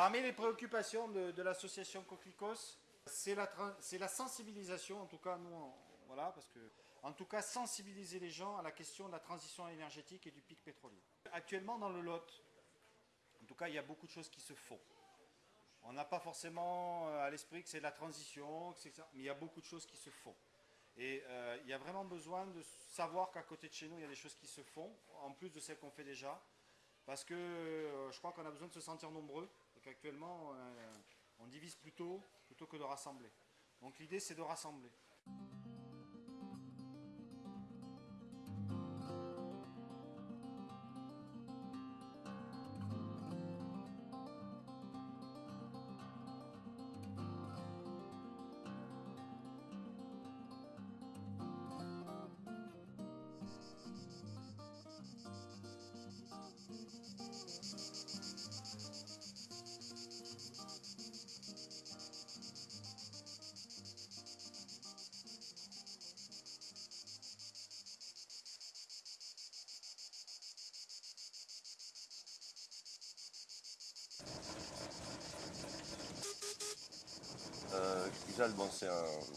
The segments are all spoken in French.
Parmi les préoccupations de, l'association Coquelicos, c'est la, sensibilisation, en tout cas nous, voilà, parce que, en tout cas sensibiliser les gens à la question de la transition énergétique et du pic pétrolier. Actuellement dans le Lot, en tout cas il y a beaucoup de choses qui se font. On n'a pas forcément euh, à l'esprit que c'est de la transition, mais il y a beaucoup de choses qui se font. Et euh, il y a vraiment besoin de savoir qu'à côté de chez nous, il y a des choses qui se font, en plus de celles qu'on fait déjà. Parce que euh, je crois qu'on a besoin de se sentir nombreux. Et qu'actuellement, on divise plutôt, plutôt que de rassembler. Donc l'idée, c'est de rassembler.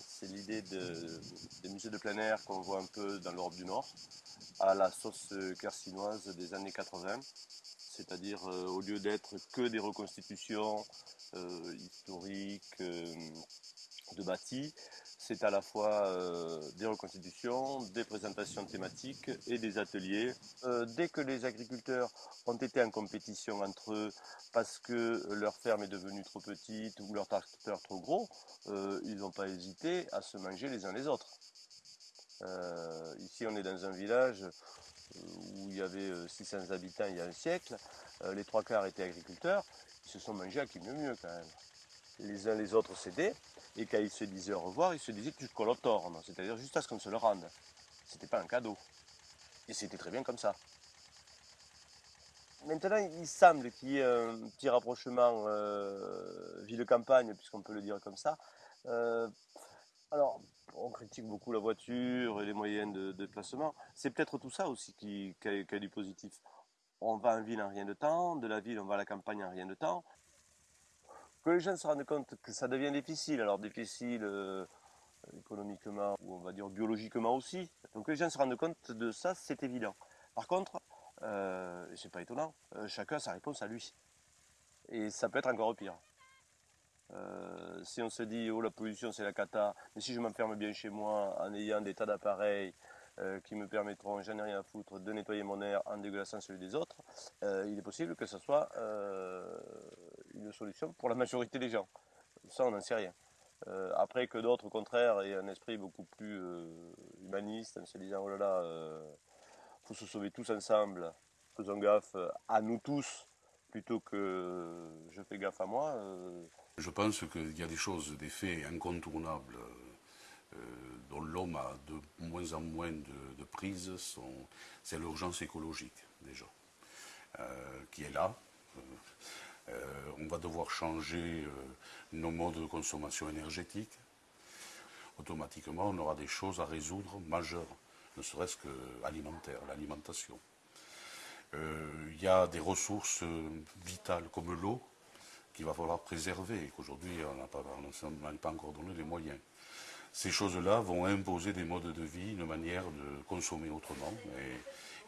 C'est l'idée des musées de plein air qu'on voit un peu dans l'Europe du Nord, à la sauce carcinoise des années 80. C'est-à-dire, euh, au lieu d'être que des reconstitutions euh, historiques euh, de bâtis, c'est à la fois euh, des reconstitutions, des présentations thématiques et des ateliers. Euh, dès que les agriculteurs ont été en compétition entre eux parce que leur ferme est devenue trop petite ou leur tracteur trop gros, euh, ils n'ont pas hésité à se manger les uns les autres. ici on est dans un village où il y avait 600 habitants il y a un siècle, les trois quarts étaient agriculteurs, ils se sont mangés à qui mieux mieux quand même. Les uns les autres cédaient, et quand ils se disaient au revoir, ils se disaient tu colotornes, c'est-à-dire juste à ce qu'on se le rende. C'était pas un cadeau. Et c'était très bien comme ça. Maintenant, il semble qu'il y ait un petit rapprochement euh, ville-campagne, puisqu'on peut le dire comme ça. Euh, alors, on critique beaucoup la voiture et les moyens de, déplacement. C'est peut-être tout ça aussi qui, a, qui, a, du positif. On va en ville en rien de temps, de la ville on va à la campagne en rien de temps que les gens se rendent compte que ça devient difficile, alors difficile euh, économiquement ou on va dire biologiquement aussi. Donc que les gens se rendent compte de ça, c'est évident. Par contre, euh, c'est pas étonnant, euh, chacun a sa réponse à lui. Et ça peut être encore pire. Euh, si on se dit oh la pollution c'est la cata, mais si je m'enferme bien chez moi en ayant des tas d'appareils qui me permettront, j'en ai rien à foutre, de nettoyer mon air en dégueulassant celui des autres, il est possible que ce soit une solution pour la majorité des gens. Ça, on n'en sait rien. après que d'autres, au contraire, aient un esprit beaucoup plus humaniste, en se disant, oh là là, il faut se sauver tous ensemble, faisons gaffe à nous tous, plutôt que je fais gaffe à moi. Je pense qu'il y a des choses, des faits incontournables euh, dont l'homme a de moins en moins de, prise, c'est l'urgence écologique déjà, euh, qui est là. Euh, on va devoir changer nos modes de consommation énergétique. Automatiquement, on aura des choses à résoudre majeures, ne serait-ce que alimentaire, l'alimentation. Il y a des ressources vitales comme l'eau qu'il va falloir préserver et qu'aujourd'hui on n'a pas, pas encore donné les moyens ces choses-là vont imposer des modes de vie, une manière de consommer autrement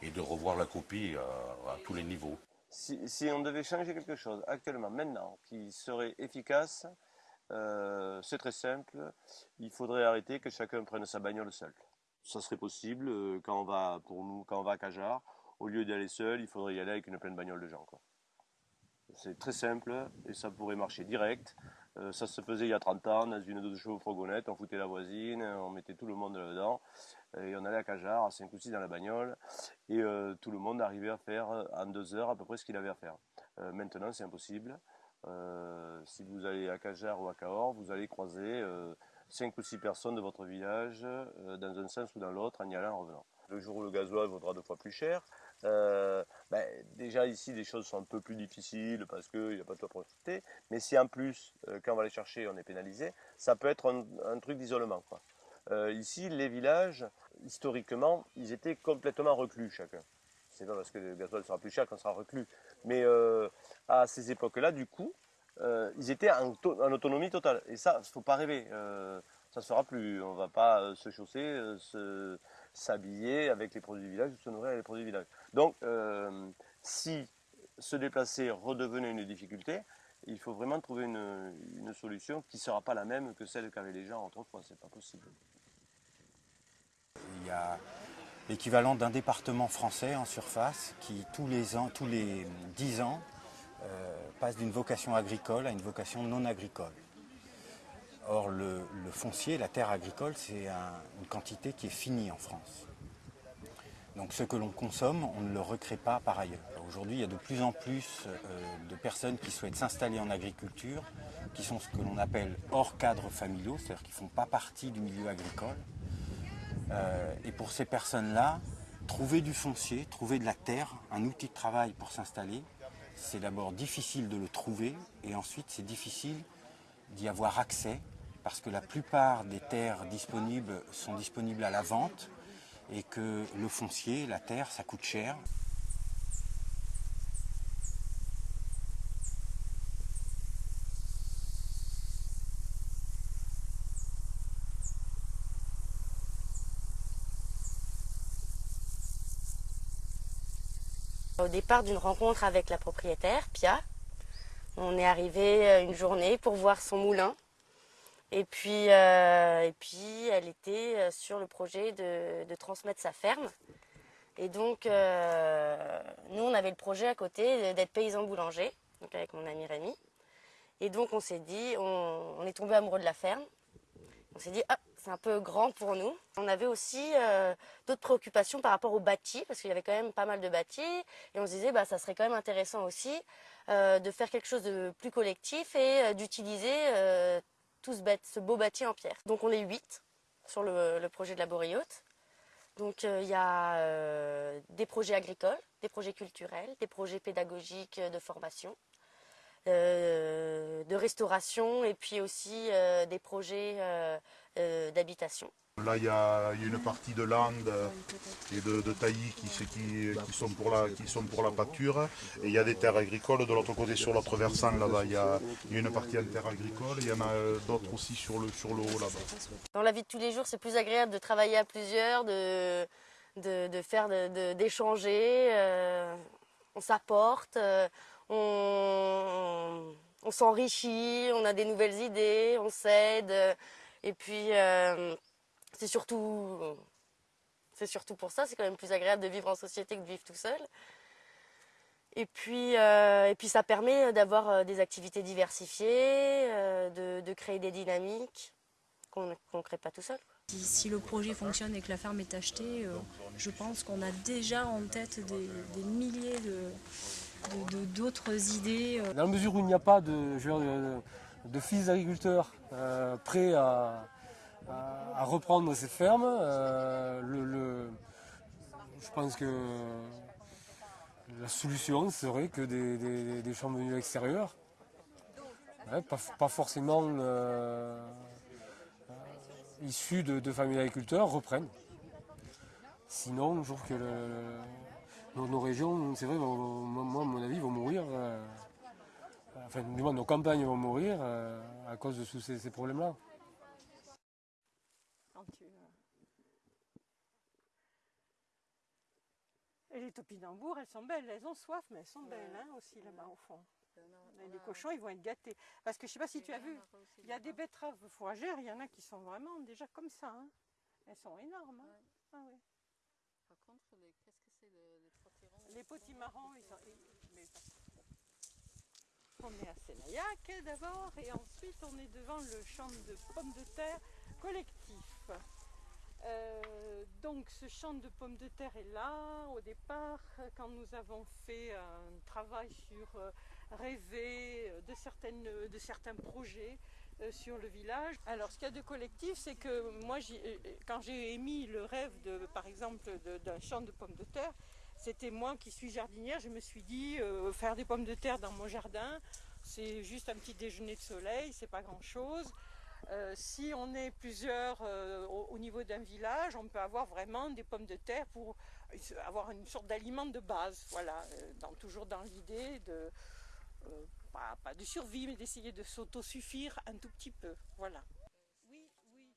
et, de revoir la copie à, tous les niveaux. Si, on devait changer quelque chose actuellement, maintenant, qui serait efficace, euh, c'est très simple. Il faudrait arrêter que chacun prenne sa bagnole seul. Ça serait possible euh, quand on va, pour nous, quand on va à Cajar. Au lieu d'aller seul, il faudrait y aller avec une pleine bagnole de gens. C'est très simple et ça pourrait marcher direct. Euh, ça se faisait il y a 30 ans dans une de chevaux fourgonnette, on foutait la voisine, on mettait tout le monde là-dedans et on allait à Cajar à 5 ou 6 dans la bagnole et euh, tout le monde arrivait à faire en deux heures à peu près ce qu'il avait à faire. Euh, maintenant c'est impossible. si vous allez à Cajar ou à Cahors, vous allez croiser 5 ou 6 personnes de votre village dans un sens ou dans l'autre en y allant en revenant. Le jour où le gasoil vaudra deux fois plus cher, euh, ben, déjà ici les choses sont un peu plus difficiles parce qu'il n'y a pas de quoi profiter. Mais si en plus, euh, quand on va les chercher, on est pénalisé, ça peut être un, truc d'isolement. Euh, ici, les villages, historiquement, ils étaient complètement reclus chacun. C'est pas parce que le gasoil sera plus cher qu'on sera reclus. Mais à ces époques-là, du coup, ils étaient en, autonomie totale. Et ça, il ne faut pas rêver. Ça ne se fera plus. On ne va pas se chausser, s'habiller avec les produits du village, se nourrir avec les produits du village. Donc, si se déplacer redevenait une difficulté, il faut vraiment trouver une, solution qui ne sera pas la même que celle qu'avaient les gens autrefois. Ce n'est pas possible. Il y a l'équivalent d'un département français en surface qui, tous les ans, tous les 10 ans, euh, passe d'une vocation agricole à une vocation non agricole. Or, le, foncier, la terre agricole, c'est une quantité qui est finie en France. Donc ce que l'on consomme, on ne le recrée pas par ailleurs. Aujourd'hui, il y a de plus en plus euh, de personnes qui souhaitent s'installer en agriculture, qui sont ce que l'on appelle hors cadre familiaux, c'est-à-dire qui ne font pas partie du milieu agricole. Euh, et pour ces personnes-là, trouver du foncier, trouver de la terre, un outil de travail pour s'installer, c'est d'abord difficile de le trouver et ensuite c'est difficile d'y avoir accès parce que la plupart des terres disponibles sont disponibles à la vente et que le foncier, la terre, ça coûte cher. Au départ d'une rencontre avec la propriétaire, Pia, on est arrivé une journée pour voir son moulin. Et puis, euh, et puis elle était euh, sur le projet de, transmettre sa ferme. Et donc, nous, on avait le projet à côté d'être paysan boulanger, donc avec mon ami Rémi. Et donc, on s'est dit, on, est tombé amoureux de la ferme. On s'est dit, ah, c'est un peu grand pour nous. On avait aussi euh, d'autres préoccupations par rapport au bâti, parce qu'il y avait quand même pas mal de bâtis. Et on se disait, bah, ça serait quand même intéressant aussi euh, de faire quelque chose de plus collectif et euh, d'utiliser tout ce, beau bâti en pierre. Donc on est huit sur le, projet de la Boréote. Donc il y a des projets agricoles, des projets culturels, des projets pédagogiques de formation. de restauration et puis aussi des projets euh, d'habitation. Là, il y, a une partie de landes et de, taillis qui, sont pour la, pâture. Et il y a des terres agricoles de l'autre côté, sur l'autre versant, là-bas. Il, y a une partie en terre agricole il y en a euh, d'autres aussi sur le, haut, là-bas. Dans la vie de tous les jours, c'est plus agréable de travailler à plusieurs, de, faire, d'échanger. Euh, on s'apporte, on, on s'enrichit, on a des nouvelles idées, on s'aide. Et puis, euh, c'est surtout, c'est surtout pour ça, c'est quand même plus agréable de vivre en société que de vivre tout seul. Et puis, euh, et puis ça permet d'avoir euh, des activités diversifiées, de, créer des dynamiques qu'on ne crée pas tout seul. Si, le projet fonctionne et que la ferme est achetée, je pense qu'on a déjà en tête des, milliers d'autres idées. Dans la mesure où il n'y a pas de, de fils d'agriculteurs euh, prêts à, reprendre ces fermes. Euh, je pense que la solution serait que des, des, chambres venues extérieures, pas, forcément euh, issus de, familles d'agriculteurs, reprennent. Sinon, je trouve que nos, régions, c'est vrai, moi, à mon avis, vont mourir enfin, du moins nos campagnes vont mourir euh, à cause de tous ces, problèmes-là. Et les topinambours, elles sont belles, elles ont soif, mais elles sont belles hein, aussi là-bas au fond. les cochons, ils vont être gâtés. Parce que je ne sais pas si tu as vu, il y a des betteraves fourragères, il y en a qui sont vraiment déjà comme ça. Hein. Elles sont énormes. Hein. Ah, Par contre, qu'est-ce que c'est les potirons Les potimarrons, ils sont. On est à Sénaillac d'abord et ensuite on est devant le champ de pommes de terre collectif. Euh, donc ce champ de pommes de terre est là au départ quand nous avons fait un travail sur euh, rêver de, certaines, de certains projets euh, sur le village. Alors ce qu'il y a de collectif c'est que moi quand j'ai émis le rêve par exemple d'un champ de pommes de terre, c'était moi qui suis jardinière, je me suis dit euh, faire des pommes de terre dans mon jardin, c'est juste un petit déjeuner de soleil, c'est pas grand chose. Euh, si on est plusieurs euh, au, niveau d'un village, on peut avoir vraiment des pommes de terre pour avoir une sorte d'aliment de base, voilà, toujours dans l'idée de pas, pas de survie, mais d'essayer de s'autosuffire un tout petit peu. Voilà. Oui, oui,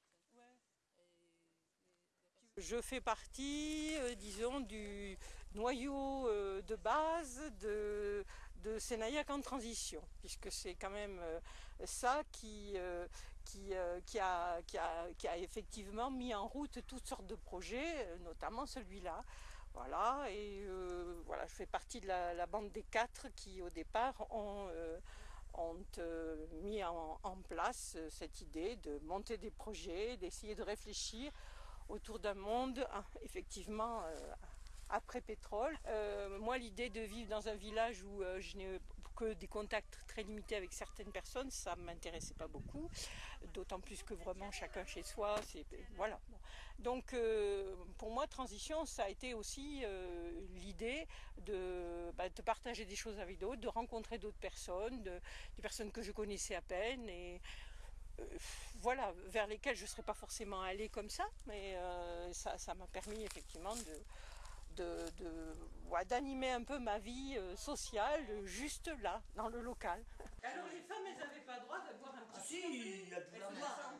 Je fais partie, euh, disons, du noyau euh, de base de, de Sénaillac en transition, puisque c'est quand même euh, ça qui, euh, qui, euh, qui, a, effectivement mis en route toutes sortes de projets, euh, notamment celui-là. Voilà, et euh, voilà, je fais partie de la, bande des quatre qui, au départ, ont, mis en, place cette idée de monter des projets, d'essayer de réfléchir autour d'un monde, hein, effectivement, après pétrole. Moi, l'idée de vivre dans un village où je n'ai que des contacts très limités avec certaines personnes, ça ne m'intéressait pas beaucoup. D'autant plus que vraiment chacun chez soi, c'est voilà. Donc, euh, pour moi, transition, ça a été aussi euh, l'idée de, bah, de partager des choses avec d'autres, de rencontrer d'autres personnes, de- des personnes que je connaissais à peine et euh, voilà, vers lesquelles je ne serais pas forcément allée comme ça, mais ça m'a permis effectivement de, de, de- ouais, d'animer un peu ma vie euh, sociale juste là, dans le local. Alors les femmes, elles n'avaient pas le droit d'avoir un Ah si, elle pouvait en boire.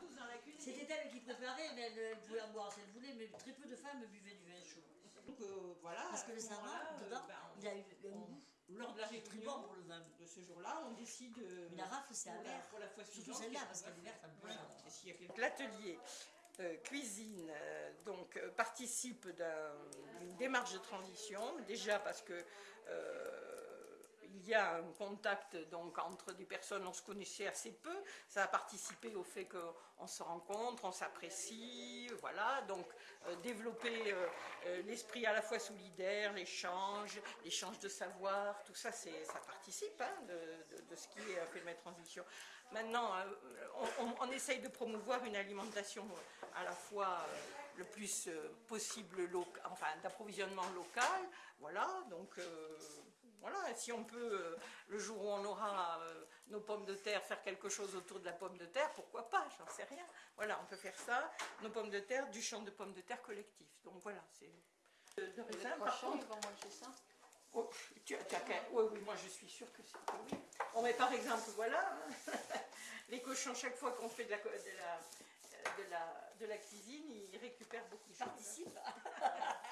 C'était elle qui préparait, mais elle, elle pouvait en boire si elle voulait, mais très peu de femmes buvaient du vin chaud. Donc euh, voilà. Parce que le savon, moment-là, euh, dedans, ben, il a eu un on- goût lors de la qui est très réunion bon pour le vin. de ce jour-là, on décide. euh, Mais la rafle, c'est la- amer. pour la fois Surtout suivante, celle-là, qu'est-ce parce qu'elle est verte L'atelier euh, cuisine euh, donc euh, participe d'un- d'une démarche de transition. Déjà parce que euh, il y a un contact donc entre des personnes on se connaissait assez peu. Ça a participé au fait qu'on se rencontre on s'apprécie voilà. Donc développer l'esprit à la fois solidaire l'échange l'échange de savoir tout ça ça participe hein, de, de- de ce qui est un phénomène de transition Maintenant, euh, on, on- on essaye de promouvoir une alimentation euh, à la fois euh, le plus possible enfin d'approvisionnement local. Voilà, donc euh, voilà, si on peut, le jour où on aura nos pommes de terre, faire quelque chose autour de la pomme de terre, pourquoi pas, j'en sais rien. Voilà, on peut faire ça, nos pommes de terre, du champ de pommes de terre collectif. Donc voilà, c'est de, de raisin, par contre. Oh, tu, as- tu as qu'à- oui, oui, moi je suis sûre que c'est oui. On met par exemple, voilà, les cochons, chaque fois qu'on fait de la, de la, de la, de la cuisine, ils récupèrent beaucoup de choses. Participe.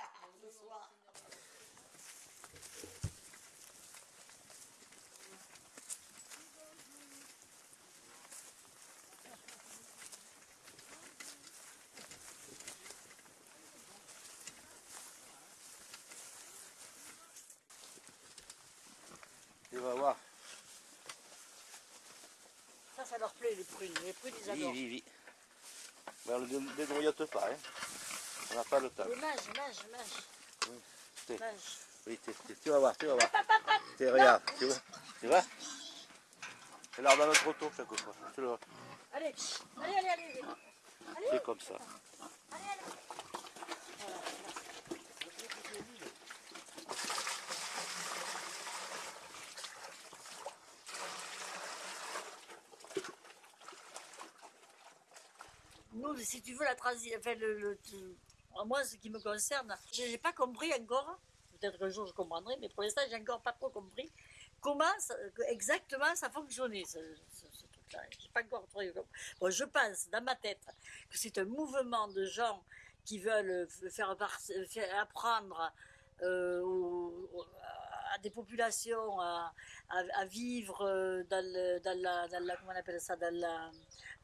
Tu vas voir. Ça, ça leur plaît, les prunes. Les prunes, ils Oui, adorent. oui, oui. Mais on ne débrouillote pas, hein. On n'a pas le temps. Mais mange, mange, mange. T'es- Mange. Oui, t'es- t'es- tu vas voir, tu vas voir. T'es- regarde, tu vois. Tu vois? C'est l'art dans notre auto chaque fois. Tu le vois. Allez, allez, allez, allez. C'est comme ça. Si tu veux, la transition, enfin, moi, ce qui me concerne, je n'ai pas compris encore, peut-être qu'un jour je comprendrai, mais pour l'instant, j'ai encore pas trop compris comment ça- exactement ça fonctionnait, ce, truc-là. J'ai pas encore. Bon, je pense, dans ma tête, que c'est un mouvement de gens qui veulent faire, apprendre euh, à des populations à, à- à vivre euh, dans, le- dans la, dans la- comment on appelle ça, dans la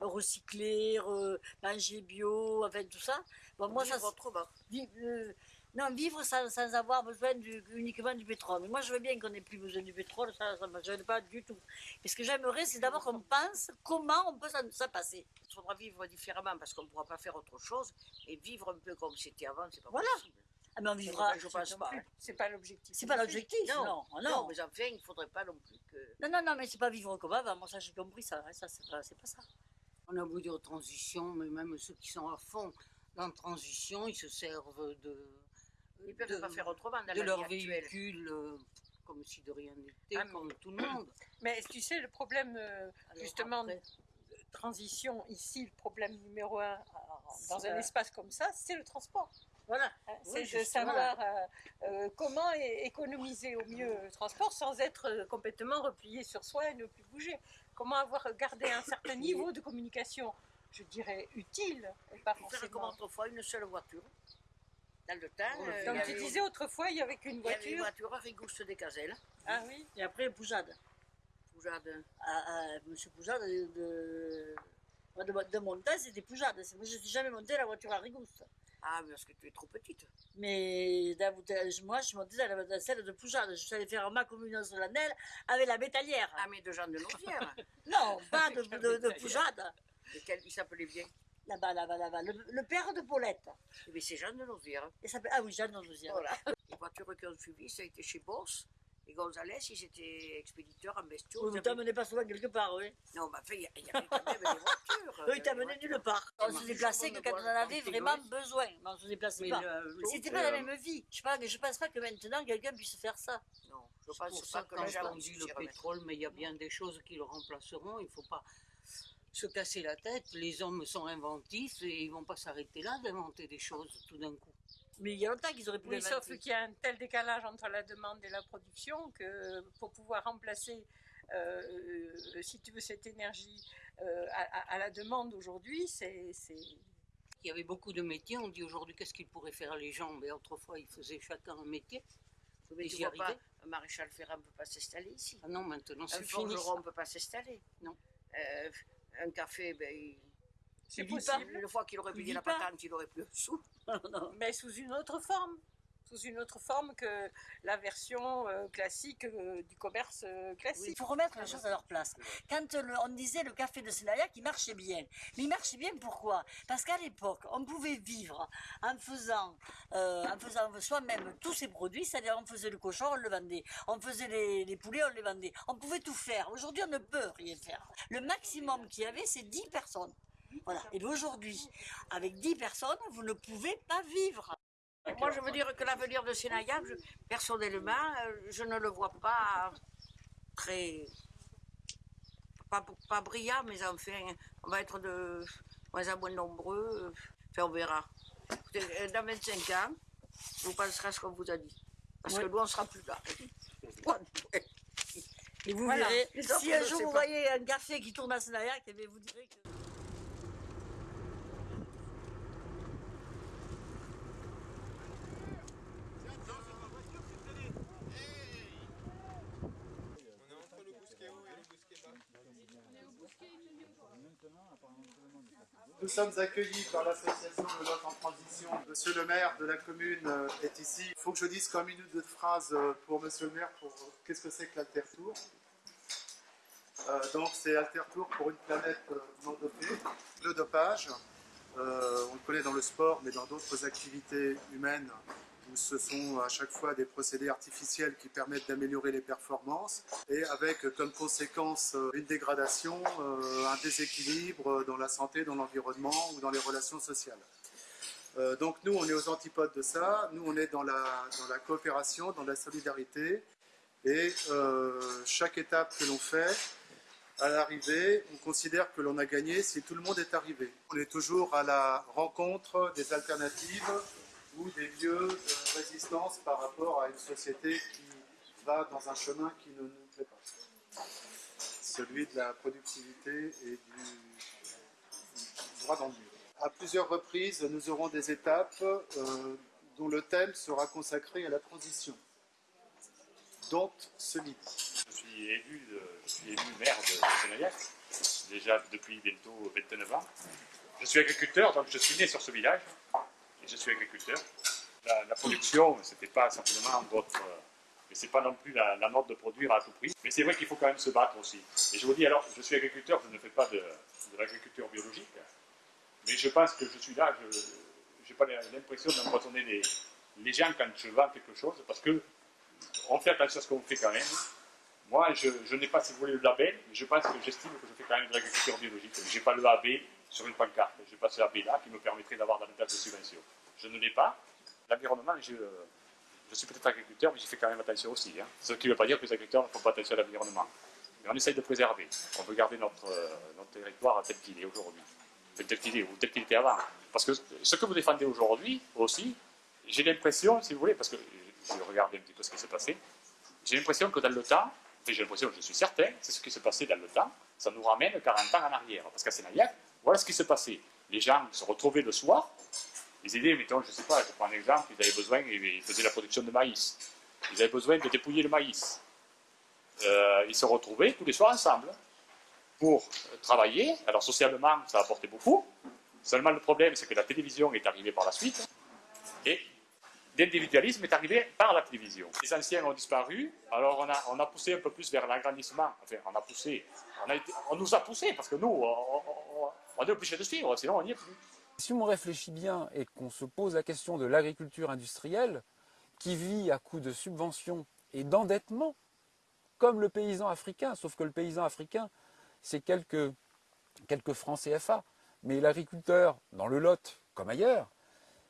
recycler, re- manger bio, enfin tout ça. Bon, moi, ça, vi- euh, non, vivre sans, sans avoir besoin du- uniquement du pétrole. Mais moi, je veux bien qu'on n'ait plus besoin du pétrole, ça ne me gêne pas du tout. Mais ce que j'aimerais, c'est d'abord qu'on pense comment on peut s'en s'en passer. Il faudra vivre différemment parce qu'on ne pourra pas faire autre chose. Et vivre un peu comme c'était avant, c'est pas Voilà. possible. Ah, mais on vivra. Je pense pas. C'est pas l'objectif. C'est pas l'objectif, non. Non, non. non, mais enfin, il ne faudrait pas non plus que. Non, non, non, mais c'est pas vivre comme avant. Moi, ça, j'ai compris ça. ça c'est pas, ça. On a beau dire transition, mais même ceux qui sont à fond dans la transition, ils se servent de. Ils peuvent de- pas faire autrement dans De la leur vie véhicule, euh, comme si de rien n'était, Ah, mais- comme tout le monde. Mais tu sais, le problème, euh, Alors justement, après- de transition, ici, le problème numéro un euh, dans un espace comme ça, c'est le transport. Voilà. C'est de savoir euh, euh, comment économiser au mieux le transport sans être euh, complètement replié sur soi et ne plus bouger. Comment avoir gardé un certain niveau de communication, je dirais utile, et pas Pour faire comme forcément. autrefois, une seule voiture? Dans le temps, euh, Comme y tu avait- disais autrefois, il y avait qu'une il y avait une voiture. voiture Rigouste des Gazelles. Ah oui. Et après, Poujade. Poujade. À, à Monsieur Poujade de, de, de, de monter, c'était Poujade. Moi, je ne suis jamais montée la voiture à Rigouste. Ah, parce que tu es trop petite. Mais moi, je dans, la- dans celle de Poujade. Je suis allée faire ma communion solennelle avec la métallière. Ah, mais de Jean de Nauvière. Non, pas de, de, de Poujade. Et quel- il s'appelait bien? Là-bas, là-bas, là-bas. Le, le père de Paulette. Mais c'est Jean de s'appelle, ah oui, Jeanne de Nausière. Voilà. Les voitures qui ont suivi, ça a été chez Boss. Et Gonzalez, ils étaient expéditeurs en bestiaux. Ils ne t'amenait pas souvent quelque part, oui. Non, mais enfin, il y, il avait quand même des voitures. Eux, ils t'amenaient nulle part. On se déplaçait que quand on en avait vraiment besoin. Mais on se déplaçait Mais pas. C'était pas la même vie. Je pense, je pense pas que maintenant quelqu'un puisse faire ça. Non, je C'est pour pense ça pas que dit s'y le pétrole, mais il y a bien des choses qui le remplaceront. Il ne faut pas se casser la tête. Les hommes sont inventifs et ils ne vont pas s'arrêter là d'inventer des choses tout d'un coup. Mais il y a longtemps qu'ils auraient pu Oui, sauf qu'il y a un tel décalage entre la demande et la production que pour pouvoir remplacer, euh, euh, si tu veux, cette énergie euh, à, la demande aujourd'hui, c'est. Il y avait beaucoup de métiers. On dit aujourd'hui qu'est-ce qu'ils pourraient faire les gens? Mais autrefois, ils faisaient chacun un métier. Mais tu vois pas, un maréchal Ferrand ne peut pas s'installer ici. Ah non, maintenant, Un c'est fini. forgeron ne peut pas s'installer. Non. Un café, ben, il- C'est possible. Une fois qu'il aurait payé vit la pas. patente, il aurait plus un sou. Mais sous une autre forme. Sous une autre forme que la version euh, classique euh, du commerce euh, classique. Il faut remettre les choses à leur place. Quand le- on disait le café de Sénayac, il marchait bien. Mais il marchait bien pourquoi? Parce qu'à l'époque, on pouvait vivre en faisant, euh, en faisant soi-même tous ces produits, c'est-à-dire on faisait le cochon, on le vendait. On faisait les, les poulets, on les vendait. On pouvait tout faire. Aujourd'hui, on ne peut rien faire. Le maximum qu'il y avait, c'est 10 personnes. Voilà. Et aujourd'hui, avec 10 personnes, vous ne pouvez pas vivre. Moi, je veux dire que l'avenir de Sénayac, je- personnellement, euh, je ne le vois pas très. Pas, pas brillant, mais enfin, on va être de moins en moins nombreux. Enfin, on verra. Euh, Dans 25 ans, vous penserez à ce qu'on vous a dit. Parce que nous, on sera plus là. Et vous Voilà. verrez, si un jour vous voyez un café qui tourne à Sénayac, eh vous direz que... sommes accueillis par l'association de l'autre en transition. Monsieur le maire de la commune euh, est ici. Il faut que je dise une ou deux phrases euh, pour monsieur le maire pour euh, qu'est-ce que c'est que l'Altertour. Euh, donc c'est Altertour pour une planète non dopée. Le dopage, on le connaît dans le sport, mais dans d'autres activités humaines ce sont à chaque fois des procédés artificiels qui permettent d'améliorer les performances et avec comme conséquence euh, une dégradation, euh, un déséquilibre dans la santé, dans l'environnement ou dans les relations sociales. Euh, donc nous, on est aux antipodes de ça. Nous, on est dans la, coopération, dans la solidarité. Et euh, chaque étape que l'on fait, à l'arrivée, on considère que l'on a gagné si tout le monde est arrivé. On est toujours à la rencontre des alternatives ou des lieux de résistance par rapport à une société qui va dans un chemin qui ne nous plaît pas. Celui de la productivité et du droit dans le mur. À plusieurs reprises, nous aurons des étapes euh, dont le thème sera consacré à la transition, dont celui Je suis élu, je suis élu maire de Sénaillac, déjà depuis bientôt 29 ans. Je suis agriculteur, donc je suis né sur ce village, et je suis agriculteur. La, production, c'était pas simplement votre... euh, Mais c'est pas non plus la, la mode de produire à tout prix. Mais c'est vrai qu'il faut quand même se battre aussi. Et je vous dis, alors, je suis agriculteur, je ne fais pas de, de l'agriculture biologique, mais je pense que je suis là, je n'ai pas l'impression d'empoisonner les, les gens quand je vends quelque chose, parce que on fait attention à ce qu'on fait quand même. Moi, je, je n'ai pas, si vous voulez, le label, mais je pense que j'estime que je fais quand même de l'agriculture biologique. Je n'ai pas le AB sur une pancarte. Je n'ai pas ce AB-là qui me permettrait d'avoir davantage de subventions. Je ne l'ai pas. L'environnement, je, je suis peut-être agriculteur, mais j'y fais quand même attention aussi. hein. Ce qui ne veut pas dire que les agriculteurs ne font pas attention à l'environnement. Mais on essaye de préserver. On veut garder notre, euh, notre territoire tel qu'il est aujourd'hui. Tel qu'il est, ou tel qu'il était avant. Parce que ce que vous défendez aujourd'hui aussi, j'ai l'impression, si vous voulez, parce que j'ai regardé un petit peu ce qui s'est passé, j'ai l'impression que dans le temps, j'ai l'impression, je suis certain, c'est ce qui s'est passé dans le temps, ça nous ramène 40 ans en arrière. Parce qu'à Sénaillac, voilà ce qui se passait. Les gens se retrouvaient le soir, ils aidaient, mettons, je ne sais pas, je prends un exemple, ils avaient besoin, ils faisaient la production de maïs. Ils avaient besoin de dépouiller le maïs. Euh, ils se retrouvaient tous les soirs ensemble pour travailler. Alors socialement, ça apportait beaucoup. Seulement le problème, c'est que la télévision est arrivée par la suite. Et l'individualisme est arrivé par la télévision. Les anciens ont disparu, alors on a, poussé un peu plus vers l'agrandissement. Enfin, on a poussé, on, nous a poussé, parce que nous, on, est obligé de suivre, sinon on n'y est plus. Si on réfléchit bien et qu'on se pose la question de l'agriculture industrielle, qui vit à coup de subventions et d'endettement, comme le paysan africain, sauf que le paysan africain, c'est quelques, quelques francs CFA. Mais l'agriculteur, dans le Lot, comme ailleurs,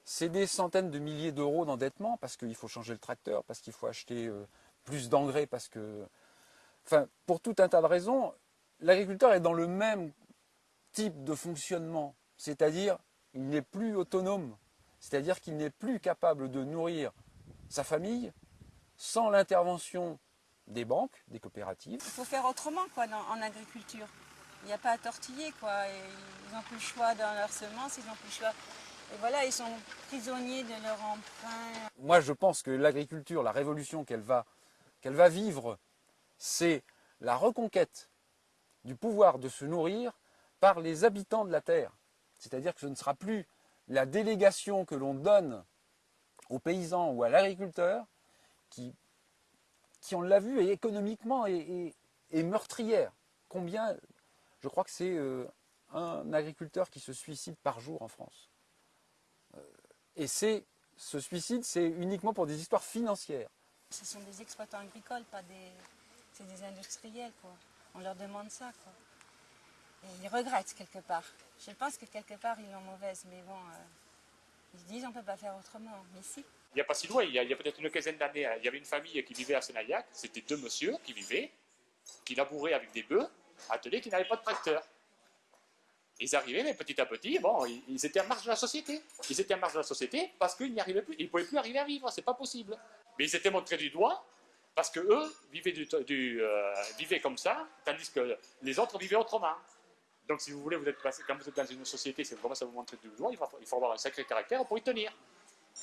c'est des centaines de milliers d'euros d'endettement parce qu'il faut changer le tracteur, parce qu'il faut acheter euh, plus d'engrais, parce que. Enfin, pour tout un tas de raisons, l'agriculteur est dans le même type de fonctionnement, c'est-à-dire il n'est plus autonome, c'est-à-dire qu'il n'est plus capable de nourrir sa famille sans l'intervention des banques, des coopératives. Il faut faire autrement quoi, dans, en agriculture. Il n'y a pas à tortiller. Quoi. Et ils n'ont plus le choix dans leurs semences, ils n'ont plus le choix. Et voilà, ils sont prisonniers de leur emprunt. Moi, je pense que l'agriculture, la révolution qu'elle va, qu'elle va vivre, c'est la reconquête du pouvoir de se nourrir par les habitants de la terre. C'est-à-dire que ce ne sera plus la délégation que l'on donne aux paysans ou à l'agriculteur qui, qui, on l'a vu, est économiquement et, meurtrière. Combien Je crois que c'est euh, un agriculteur qui se suicide par jour en France. Euh, et c'est ce suicide, c'est uniquement pour des histoires financières. Ce sont des exploitants agricoles, pas des, c'est des industriels. Quoi. On leur demande ça. Quoi. Ils regrettent quelque part. Je pense que quelque part ils l'ont mauvaise, mais bon, euh, ils se disent on ne peut pas faire autrement. Mais si. Il n'y a pas si loin, il y a, peut-être une quinzaine d'années, il y avait une famille qui vivait à Sénaillac, c'était deux messieurs qui vivaient, qui labouraient avec des bœufs, attelés qui n'avaient pas de tracteur. Ils arrivaient, mais petit à petit, bon, ils étaient en marge de la société. Ils étaient en marge de la société parce qu'ils n'y arrivaient plus, ils ne pouvaient plus arriver à vivre, c'est pas possible. Mais ils étaient montrés du doigt parce que eux vivaient, du, du, euh, vivaient comme ça, tandis que les autres vivaient autrement. Donc, si vous voulez, vous êtes quand vous êtes dans une société, c'est vraiment ça vous montrer du doigt, il faut, il faut, avoir un sacré caractère pour y tenir.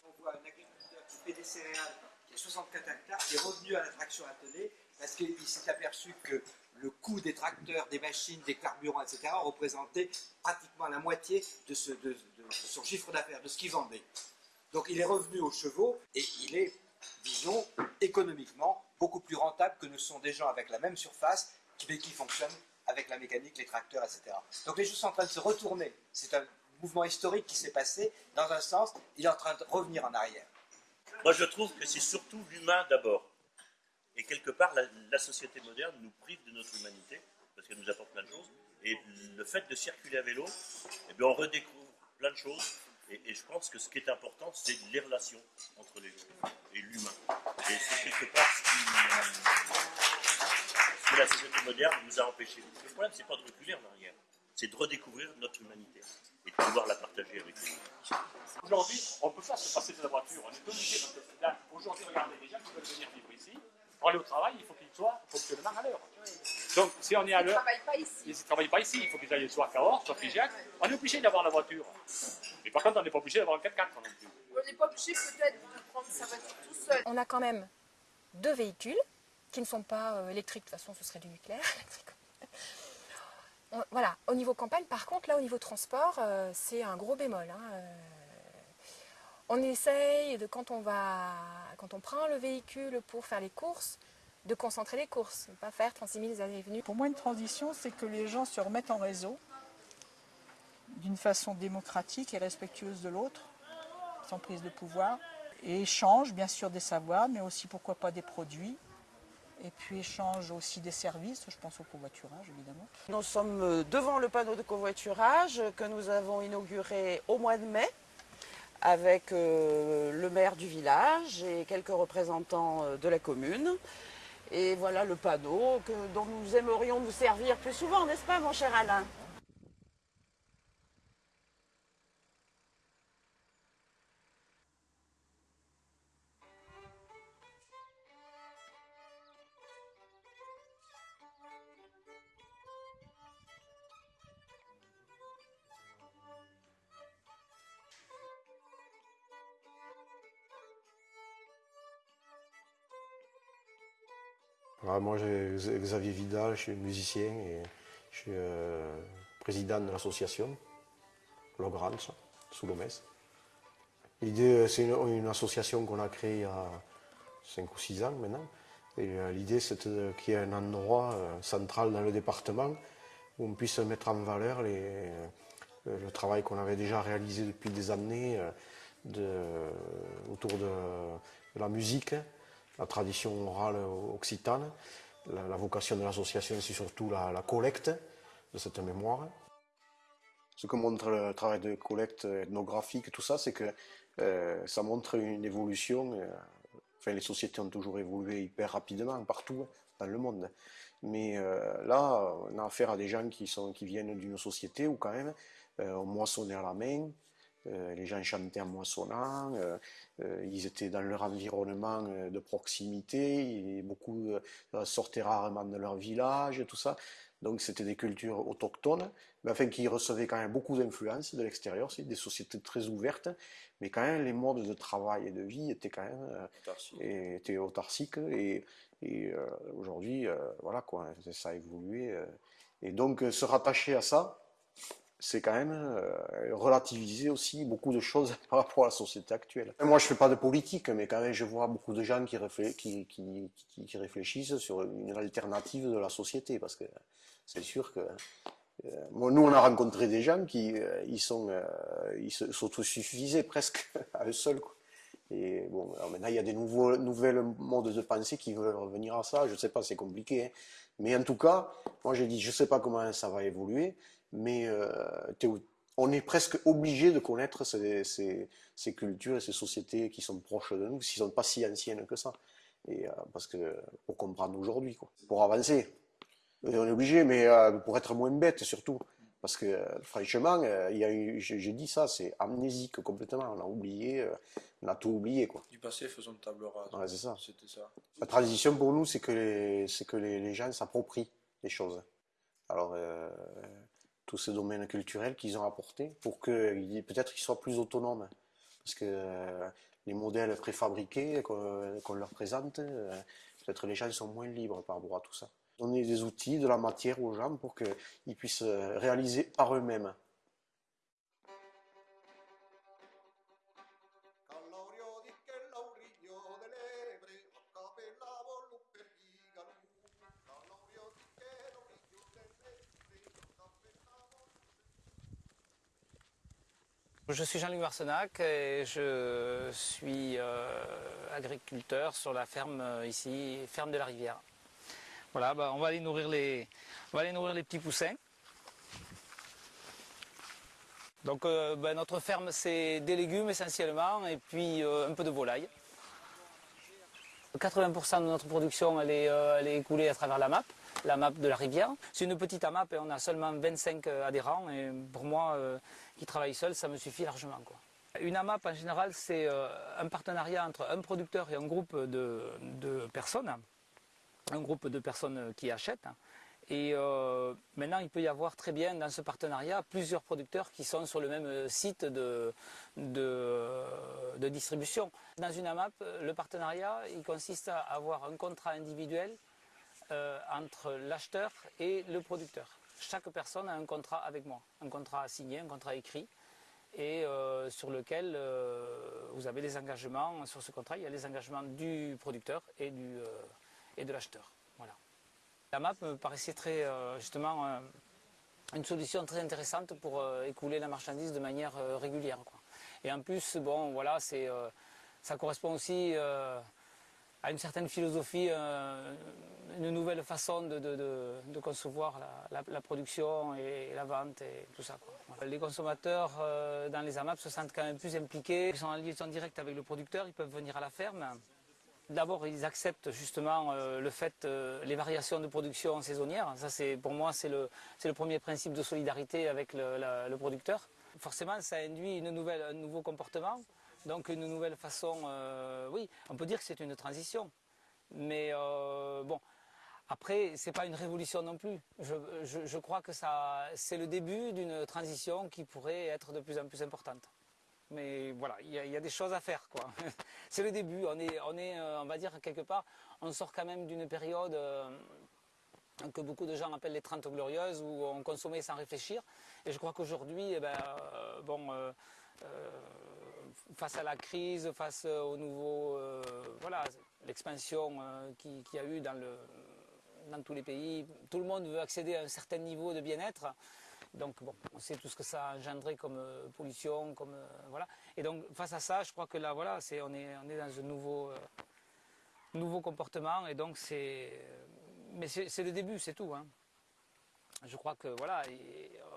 On voit un agriculteur qui fait des céréales, qui a 64 hectares, qui est revenu à l'attraction attelée, parce qu'il s'est aperçu que le coût des tracteurs, des machines, des carburants, etc., représentait pratiquement la moitié de, de, de, de son chiffre d'affaires, de ce qu'il vendait. Donc, il est revenu aux chevaux et il est, disons, économiquement beaucoup plus rentable que ne sont des gens avec la même surface qui, qui fonctionnent avec la mécanique, les tracteurs, etc. Donc les choses sont en train de se retourner. C'est un mouvement historique qui s'est passé. Dans un sens, il est en train de revenir en arrière. Moi, je trouve que c'est surtout l'humain d'abord. Et quelque part, la, société moderne nous prive de notre humanité, parce qu'elle nous apporte plein de choses. Et le fait de circuler à vélo, eh bien, on redécouvre plein de choses. Et, et, je pense que ce qui est important, c'est les relations entre les gens et l'humain. Et c'est quelque part ce qui, que la société moderne nous a empêchés. Le problème, c'est pas de reculer en arrière, c'est de redécouvrir notre humanité et de pouvoir la partager avec les Aujourd'hui, on ne peut pas se passer de la voiture. On est obligé. Aujourd'hui, regardez, les gens qui veulent venir vivre ici, pour aller au travail, il faut qu'ils soient fonctionnement à l'heure. Donc, si on est à l'heure. Ils ne travaillent pas ici. Ils ne travaillent pas ici. Il faut qu'ils aillent soit à Cahors, soit à Figeac. On est obligé d'avoir la voiture. Mais par contre, on n'est pas obligé d'avoir un 4x4 non plus. On n'est pas obligé peut-être de prendre sa voiture tout seul. On a quand même deux véhicules qui ne sont pas euh, électriques. De toute façon, ce serait du nucléaire. On, voilà, au niveau campagne, par contre, là, au niveau transport, euh, c'est un gros bémol. Hein, euh, on essaye, de, quand, on va, quand on prend le véhicule pour faire les courses, de concentrer les courses, ne pas faire 36 000 allées et venues. Pour moi, une transition, c'est que les gens se remettent en réseau d'une façon démocratique et respectueuse de l'autre, sans prise de pouvoir, et échangent bien sûr des savoirs, mais aussi pourquoi pas des produits, et puis échange aussi des services, je pense au covoiturage évidemment. Nous sommes devant le panneau de covoiturage que nous avons inauguré au mois de mai avec euh, le maire du village et quelques représentants de la commune. Et voilà le panneau que, dont nous aimerions nous servir plus souvent, n'est-ce pas mon cher Alain? Moi, j'ai Xavier Vidal, je suis musicien et je suis euh, président de l'association Logrange, sous le L'idée, c'est une, association qu'on a créée il y a 5 ou 6 ans maintenant. Et l'idée, c'est qu'il y ait un endroit central dans le département où on puisse mettre en valeur le travail qu'on avait déjà réalisé depuis des années autour de, la musique, la tradition orale occitane. La, vocation de l'association, c'est surtout la, collecte de cette mémoire. Ce que montre le travail de collecte ethnographique, tout ça, c'est que euh, ça montre une évolution. Euh, enfin, les sociétés ont toujours évolué hyper rapidement partout dans le monde. Mais euh, là, on a affaire à des gens qui, sont, qui viennent d'une société où quand même on moissonnait à la main, euh, les gens chantaient en moissonnant, euh, euh, ils étaient dans leur environnement de proximité, et beaucoup sortaient rarement de leur village, tout ça. Donc c'était des cultures autochtones, mais enfin qui recevaient quand même beaucoup d'influence de l'extérieur, c'est des sociétés très ouvertes, mais quand même les modes de travail et de vie étaient quand même étaient autarciques et, et aujourd'hui voilà quoi, ça a évolué et donc se rattacher à ça, c'est quand même euh, relativiser aussi beaucoup de choses par rapport à la société actuelle. Moi, je fais pas de politique, mais quand même, je vois beaucoup de gens qui, réfléchissent sur une alternative de la société, parce que c'est sûr que euh, nous, on a rencontré des gens qui euh, ils sont, s'autosuffisaient presque à eux seuls. Et bon, maintenant, il y a des nouveaux, nouvelles modes de pensée qui veulent revenir à ça. Je ne sais pas, c'est compliqué. Hein. Mais en tout cas, moi, j'ai dit, je ne sais pas comment ça va évoluer mais euh, on est presque obligé de connaître ces, cultures et ces sociétés qui sont proches de nous, qui ne sont pas si anciennes que ça. Et, euh, parce que pour comprendre aujourd'hui, pour avancer. on est obligé, mais euh, pour être moins bête surtout. Parce que franchement, j'ai dit ça, c'est amnésique complètement. On a oublié, on a tout oublié. Quoi. Du passé, faisons table rase. c'est ça. ça. La transition pour nous, c'est que les, que les, les gens s'approprient les choses. Alors, tous ces domaines culturels qu'ils ont apportés pour que peut-être qu'ils soient plus autonomes. Parce que euh, les modèles préfabriqués qu'on leur présente, euh, peut-être les gens sont moins libres par rapport à tout ça. Donner des outils, de la matière aux gens pour qu'ils puissent euh, réaliser par eux-mêmes. Je suis Jean-Luc Marsenac et je suis euh, agriculteur sur la ferme euh, ici, ferme de la Rivière. Voilà, bah, on, va aller nourrir les, petits poussins. Donc euh, bah, notre ferme c'est des légumes essentiellement et puis un peu de volaille. 80% de notre production elle est, elle est écoulée à travers la MAP la map de la rivière. C'est une petite AMAP et on a seulement 25 adhérents et pour moi qui travaille seul, ça me suffit largement. Une AMAP en général, c'est euh, un partenariat entre un producteur et un groupe de, personnes, un groupe de personnes qui achètent. Et euh, maintenant, il peut y avoir très bien dans ce partenariat plusieurs producteurs qui sont sur le même site de, de, distribution. Dans une AMAP, le partenariat, il consiste à avoir un contrat individuel euh, entre l'acheteur et le producteur chaque personne a un contrat avec moi, un contrat signé, un contrat écrit, et euh, sur lequel euh, vous avez des engagements. Sur ce contrat, il y a les engagements du producteur et, du, et de l'acheteur. Voilà. La map me paraissait très, justement, une solution très intéressante pour écouler la marchandise de manière régulière. Et en plus, bon, voilà, ça correspond aussi à une certaine philosophie, euh, une nouvelle façon de, concevoir la, production et la vente et tout ça. Les consommateurs euh, dans les AMAP se sentent quand même plus impliqués, ils sont en liaison directe avec le producteur, ils peuvent venir à la ferme. D'abord, ils acceptent justement euh, le fait, les variations de production saisonnières. Ça, c'est pour moi, c'est le, premier principe de solidarité avec le, le producteur. Forcément, ça induit une nouvelle, un nouveau comportement. Donc une nouvelle façon, euh, oui, on peut dire que c'est une transition. Mais euh, bon, après, ce n'est pas une révolution non plus. Je, crois que c'est le début d'une transition qui pourrait être de plus en plus importante. Mais voilà, il y, a des choses à faire, quoi. c'est le début. On est, on est, euh, on va dire quelque part, on sort quand même d'une période que beaucoup de gens appellent les 30 glorieuses, où on consommait sans réfléchir. Et je crois qu'aujourd'hui, eh ben, bon, face à la crise, face au nouveau, euh, voilà, l'expansion euh, qu'il qui y a eu dans, tous les pays, tout le monde veut accéder à un certain niveau de bien-être. Donc bon, on sait tout ce que ça a engendré comme euh, pollution, comme euh, voilà. Et donc face à ça, je crois que là, voilà, c'est on est dans un nouveau euh, comportement et donc c'est mais c'est le début, c'est tout. hein. Je crois que voilà,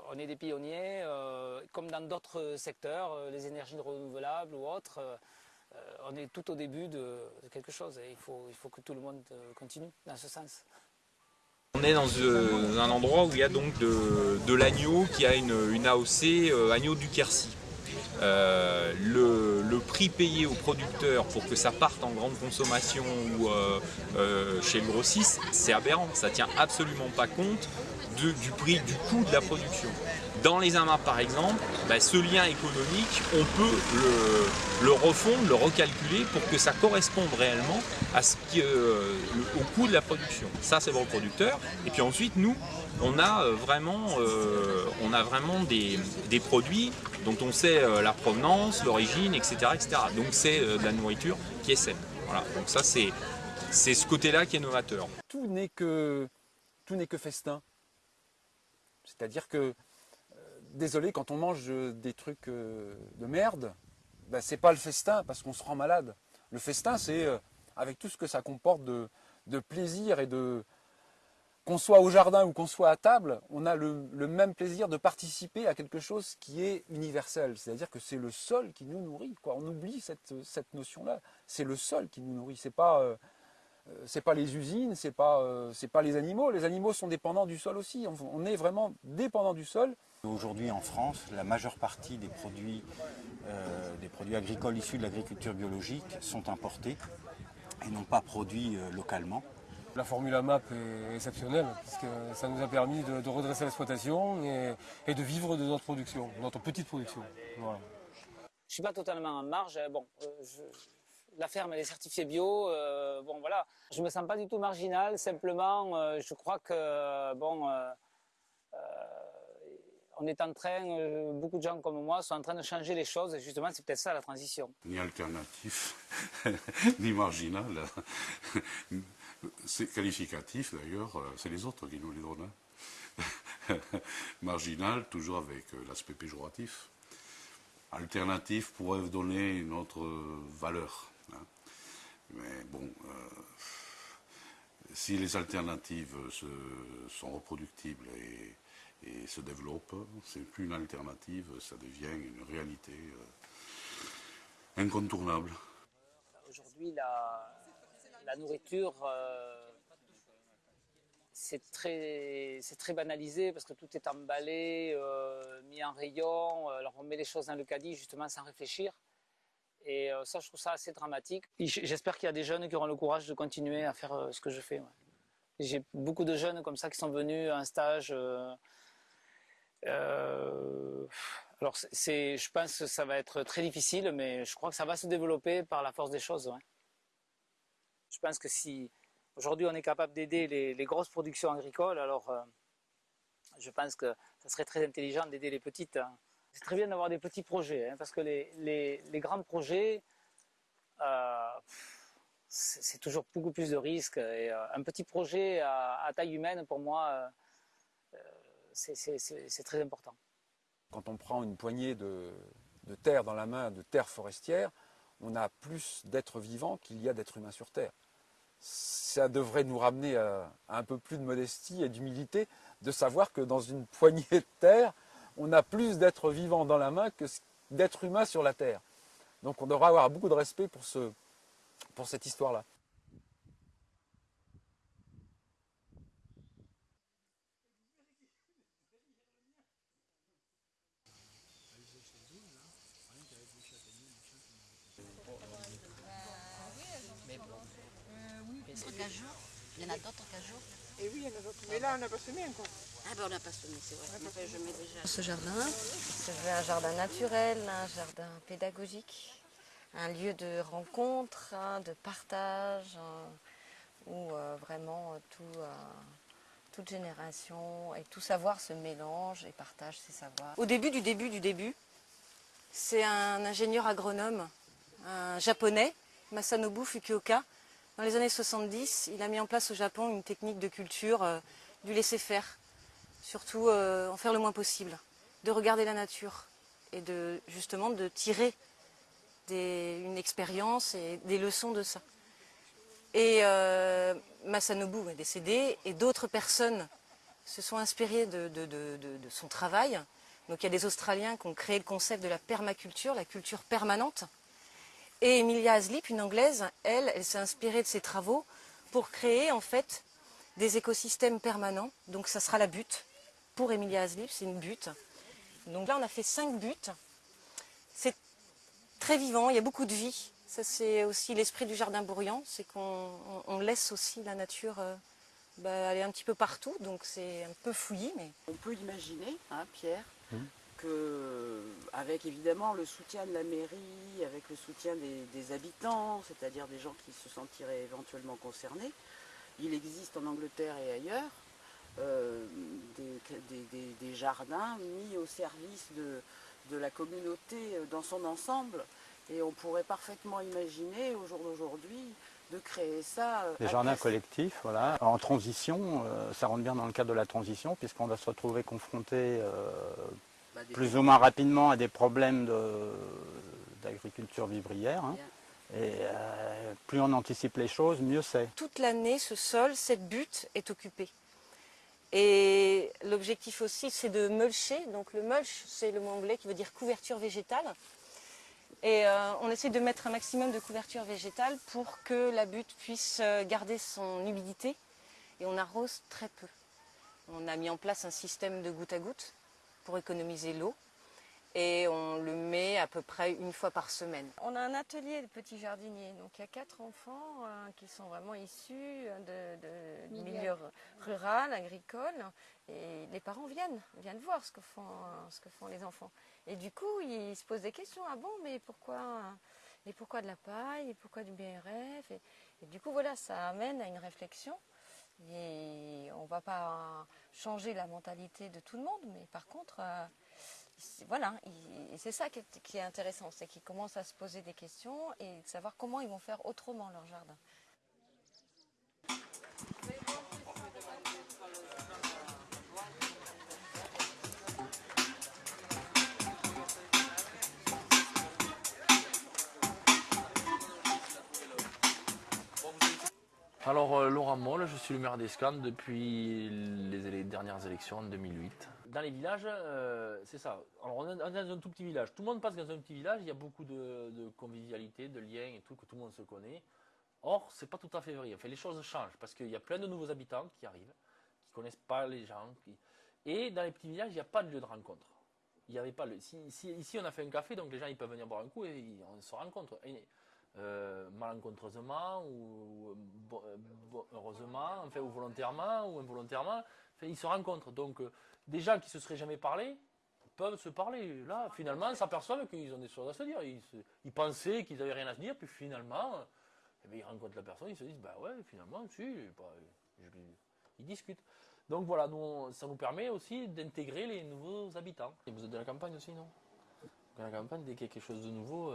on est des pionniers, euh, comme dans d'autres secteurs, euh, les énergies renouvelables ou autres. euh, on est tout au début de, quelque chose et il faut, que tout le monde continue dans ce sens. On est dans un endroit où il y a donc de, l'agneau qui a une, AOC agneau du Quercy. Euh, le, prix payé au producteur pour que ça parte en grande consommation ou euh, euh, chez le grossiste, c'est aberrant. Ça tient absolument pas compte du prix, du coût de la production. Dans les AMAP par exemple, bah, ce lien économique, on peut le, le refondre, le recalculer pour que ça corresponde réellement au coût de la production. Ça c'est pour le producteur. Et puis ensuite, nous, on a euh, vraiment, euh, on a vraiment des, produits dont on sait euh, la provenance, l'origine, etc., etc. Donc c'est de la nourriture qui est saine. Donc ça c'est ce côté-là qui est novateur. tout n'est que festin. C'est-à-dire que désolé quand on mange des trucs de merde, ben, c'est pas le festin parce qu'on se rend malade. Le festin c'est avec tout ce que ça comporte de, de plaisir et de qu'on soit au jardin ou qu'on soit à table, on a le, même plaisir de participer à quelque chose qui est universel. C'est-à-dire que c'est le sol qui nous nourrit. On oublie cette, notion-là. C'est le sol qui nous nourrit. C'est pas euh, euh, c'est pas les usines, c'est pas, euh, c'est pas les animaux. Les animaux sont dépendants du sol aussi. On, est vraiment dépendant du sol. Aujourd'hui en France, la majeure partie des produits, euh, des produits agricoles issus de l'agriculture biologique sont importés et non pas produits euh, localement. La formule AMAP est exceptionnelle, puisque ça nous a permis de, de redresser l'exploitation et, et de vivre de notre production, de notre petite production. Voilà. Je suis pas totalement en marge. euh, Bon, euh, je- la ferme elle est certifiée bio. euh, bon voilà, je me sens pas du tout marginal. Simplement, euh, je crois que bon, euh, euh, on est en train, euh, beaucoup de gens comme moi sont en train de changer les choses. Et justement, c'est peut-être ça la transition. ni alternatif, ni marginal. C'est qualificatif d'ailleurs, euh, c'est les autres qui nous les donnent. hein. marginal, toujours avec euh, l'aspect péjoratif. Alternatif pourrait donner une autre euh, valeur. hein. Mais bon, si les alternatives sont reproductibles et, et se développent, c'est plus une alternative, ça devient une réalité incontournable. Aujourd'hui, la, la nourriture, euh, c'est très, banalisé parce que tout est emballé, euh, mis en rayon. Alors on met les choses dans le caddie justement sans réfléchir. Et euh, ça, je trouve ça assez dramatique. J'espère qu'il y a des jeunes qui auront le courage de continuer à faire ce que je fais. J'ai beaucoup de jeunes comme ça qui sont venus à un stage. alors, je pense que ça va être très difficile, mais je crois que ça va se développer par la force des choses. Je pense que si aujourd'hui on est capable d'aider les, grosses productions agricoles, alors euh, je pense que ça serait très intelligent d'aider les petites. hein. C'est très bien d'avoir des petits projets, hein, parce que les, grands projets, euh, c'est toujours beaucoup plus de risques. Euh, un petit projet à, taille humaine, pour moi, c'est- très important. Quand on prend une poignée de terre dans la main, de terre forestière, on a plus d'êtres vivants qu'il y a d'êtres humains sur Terre. Ça devrait nous ramener à, un peu plus de modestie et d'humilité de savoir que dans une poignée de terre, on a plus d'êtres vivants dans la main que d'êtres humains sur la Terre. Donc on devra avoir beaucoup de respect pour, ce, pour cette histoire-là. Il y en a d'autres cajou Et oui, il y en a d'autres. Mais là, on n'a pas semé encore. Ah ben on n'a pas semé, c'est vrai. Enfin, je mets déjà. Ce jardin, je veux un jardin naturel, un jardin pédagogique, un lieu de rencontre, hein, de partage, un- où euh, vraiment euh, tout, euh, toute génération et tout savoir se mélange et partage ses savoirs. Au début du début du début, c'est un ingénieur agronome, un japonais, Masanobu Fukuoka. Dans les années 70, il a mis en place au Japon une technique de culture euh, du laisser-faire, surtout euh, en faire le moins possible, de regarder la nature et de justement de tirer des- une expérience et des leçons de ça. Et euh, Masanobu est décédé et d'autres personnes se sont inspirées de- de son travail. Donc il y a des Australiens qui ont créé le concept de la permaculture, la culture permanente. Et Emilia Haslip, une Anglaise, elle, elle s'est inspirée de ses travaux pour créer en fait des écosystèmes permanents. Donc ça sera la butte pour Emilia Haslip, c'est une butte. Donc là on a fait cinq buttes. C'est très vivant, il y a beaucoup de vie. Ça c'est aussi l'esprit du jardin bourriant, c'est qu'on on- on laisse aussi la nature euh, bah, aller un petit peu partout, donc c'est un peu fouillis. Mais... On peut imaginer, hein, Pierre, avec évidemment le soutien de la mairie, avec le soutien des, des habitants, c'est-à-dire des gens qui se sentiraient éventuellement concernés, il existe en Angleterre et ailleurs euh, des, des- des- des jardins mis au service de, de la communauté dans son ensemble. Et on pourrait parfaitement imaginer au jour d'aujourd'hui de créer ça. euh, Les à jardins collectifs, voilà. En transition, euh, ça rentre bien dans le cadre de la transition, puisqu'on va se retrouver confronté euh, des- plus ou moins rapidement à des problèmes de- d'agriculture vivrière. hein. Et euh, plus on anticipe les choses, mieux c'est. toute l'année, ce sol, cette butte est occupée. Et l'objectif aussi, c'est de mulcher. Donc le mulch, c'est le mot anglais qui veut dire couverture végétale. Et euh, on essaie de mettre un maximum de couverture végétale pour que la butte puisse euh, garder son humidité. Et on arrose très peu. On a mis en place un système de goutte à goutte pour économiser l'eau. Et on le met à peu près une fois par semaine. On a un atelier de petits jardiniers. Donc il y a quatre enfants euh, qui sont vraiment issus de, Milieu. rural, agricole. Et les parents viennent, viennent voir ce que font, ce que font les enfants. Et du coup, ils se posent des questions. Ah bon, mais pourquoi, et pourquoi de la paille Et pourquoi du BRF et, et du coup, voilà, ça amène à une réflexion. Et on ne va pas changer la mentalité de tout le monde, mais par contre, euh, voilà, c'est ça qui est, qui est intéressant, c'est qu'ils commencent à se poser des questions et de savoir comment ils vont faire autrement leur jardin. Alors, euh, Laurent Moll, je suis le maire d'Escane depuis les, dernières élections en 2008. Dans les villages, euh, c'est ça. Alors, on est dans un tout petit village. Tout le monde passe dans un petit village. Il y a beaucoup de, convivialité, de liens et tout, que tout le monde se connaît. Or, c'est pas tout à fait vrai. Enfin, les choses changent parce qu'il y a plein de nouveaux habitants qui arrivent, qui connaissent pas les gens. Et dans les petits villages, il n'y a pas de lieu de rencontre. Il y avait pas le. Ici, on a fait un café, donc les gens ils peuvent venir boire un coup et on se rencontre. Euh, malencontreusement ou euh, heureusement, enfin, ou volontairement ou involontairement, ils se rencontrent. Donc, euh, des gens qui se seraient jamais parlé peuvent se parler. Là, finalement, ils s'aperçoivent qu'ils ont des choses à se dire. Ils, pensaient qu'ils n'avaient rien à se dire, puis finalement, eh bien, ils rencontrent la personne, ils se disent, bah ouais, finalement, si, je- ils discutent. Donc voilà, ça nous permet aussi d'intégrer les nouveaux habitants. Et vous êtes de la campagne aussi, non? Dans la campagne, dès qu'il y a quelque chose de nouveau,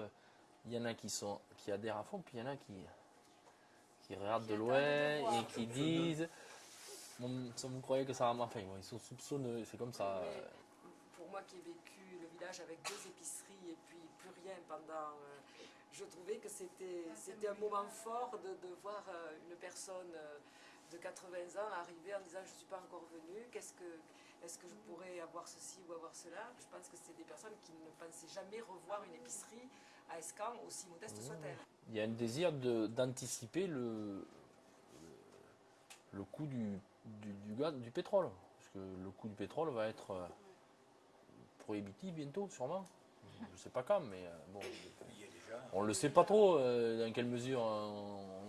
il y en a qui, sont, qui adhèrent à fond, puis il y en a qui, qui regardent de loin et qui disent Bon, vous croyez que ça va Enfin, bon, ils sont soupçonneux, c'est comme ça. Mais pour moi qui ai vécu le village avec deux épiceries et puis plus rien pendant. euh, je trouvais que c'était c'était un moment fort de, de voir euh, une personne euh, de 80 ans arriver en disant je ne suis pas encore venue, qu'est-ce que est-ce que je pourrais avoir ceci ou avoir cela? Je pense que c'est des personnes qui ne pensaient jamais revoir une épicerie à Escan, aussi modeste soit-elle. Il y a un désir de- d'anticiper le, le coût du, du, du gaz, du pétrole. Parce que le coût du pétrole va être euh, prohibitif bientôt, sûrement. Je ne sais pas quand, mais euh, bon. On ne le sait pas trop euh, dans quelle mesure. euh,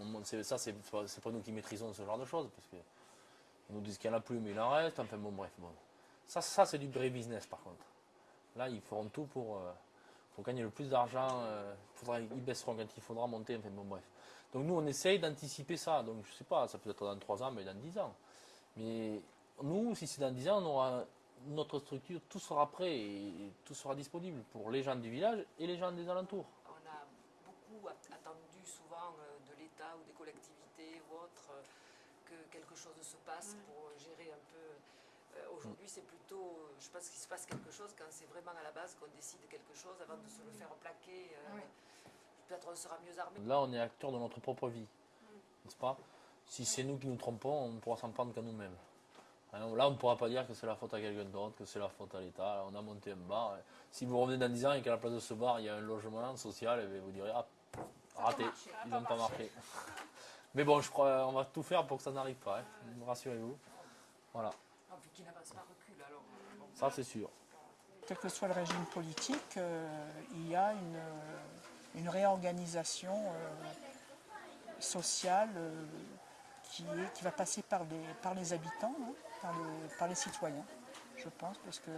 on- c'est- ça, c'est pas, c'est pas nous qui maîtrisons ce genre de choses. Parce que on nous dit qu'il n'y en a plus, mais il en reste. Enfin bon, bref. Bon. Ça, ça c'est du vrai business par contre. Là, ils feront tout pour, euh, pour gagner le plus d'argent. euh, ils baisseront quand il faudra monter. Enfin bon, bref. Donc nous, on essaye d'anticiper ça. Donc je sais pas, ça peut être dans 3 ans, mais dans 10 ans. Mais nous, si c'est dans 10 ans, notre structure, tout sera prêt et tout sera disponible pour les gens du village et les gens des alentours. On a beaucoup attendu souvent euh, de l'État ou des collectivités ou autres euh, que quelque chose se passe pour gérer un peu. Euh, Aujourd'hui, c'est plutôt, je pense qu'il se passe quelque chose quand c'est vraiment à la base qu'on décide quelque chose avant de se le faire plaquer. Peut-être on sera mieux armé. Là, on est acteur de notre propre vie, n'est-ce pas? Si c'est nous qui nous trompons, on ne pourra s'en prendre qu'à nous-mêmes. Hein, Là, on ne pourra pas dire que c'est la faute à quelqu'un d'autre, que c'est la faute à l'État. On a monté un bar. Si vous revenez dans 10 ans et qu'à la place de ce bar, il y a un logement social, eh vous direz Ah, raté, ils n'ont pas marché. Mais bon, je crois on va tout faire pour que ça n'arrive pas, hein. rassurez-vous. Voilà, Ah. Bon. ça c'est sûr. Quel que soit le régime politique, euh, il y a une, euh, une réorganisation euh, sociale euh, qui, est- qui va passer par les, par les habitants, hein, par, les, par les citoyens, je pense, parce que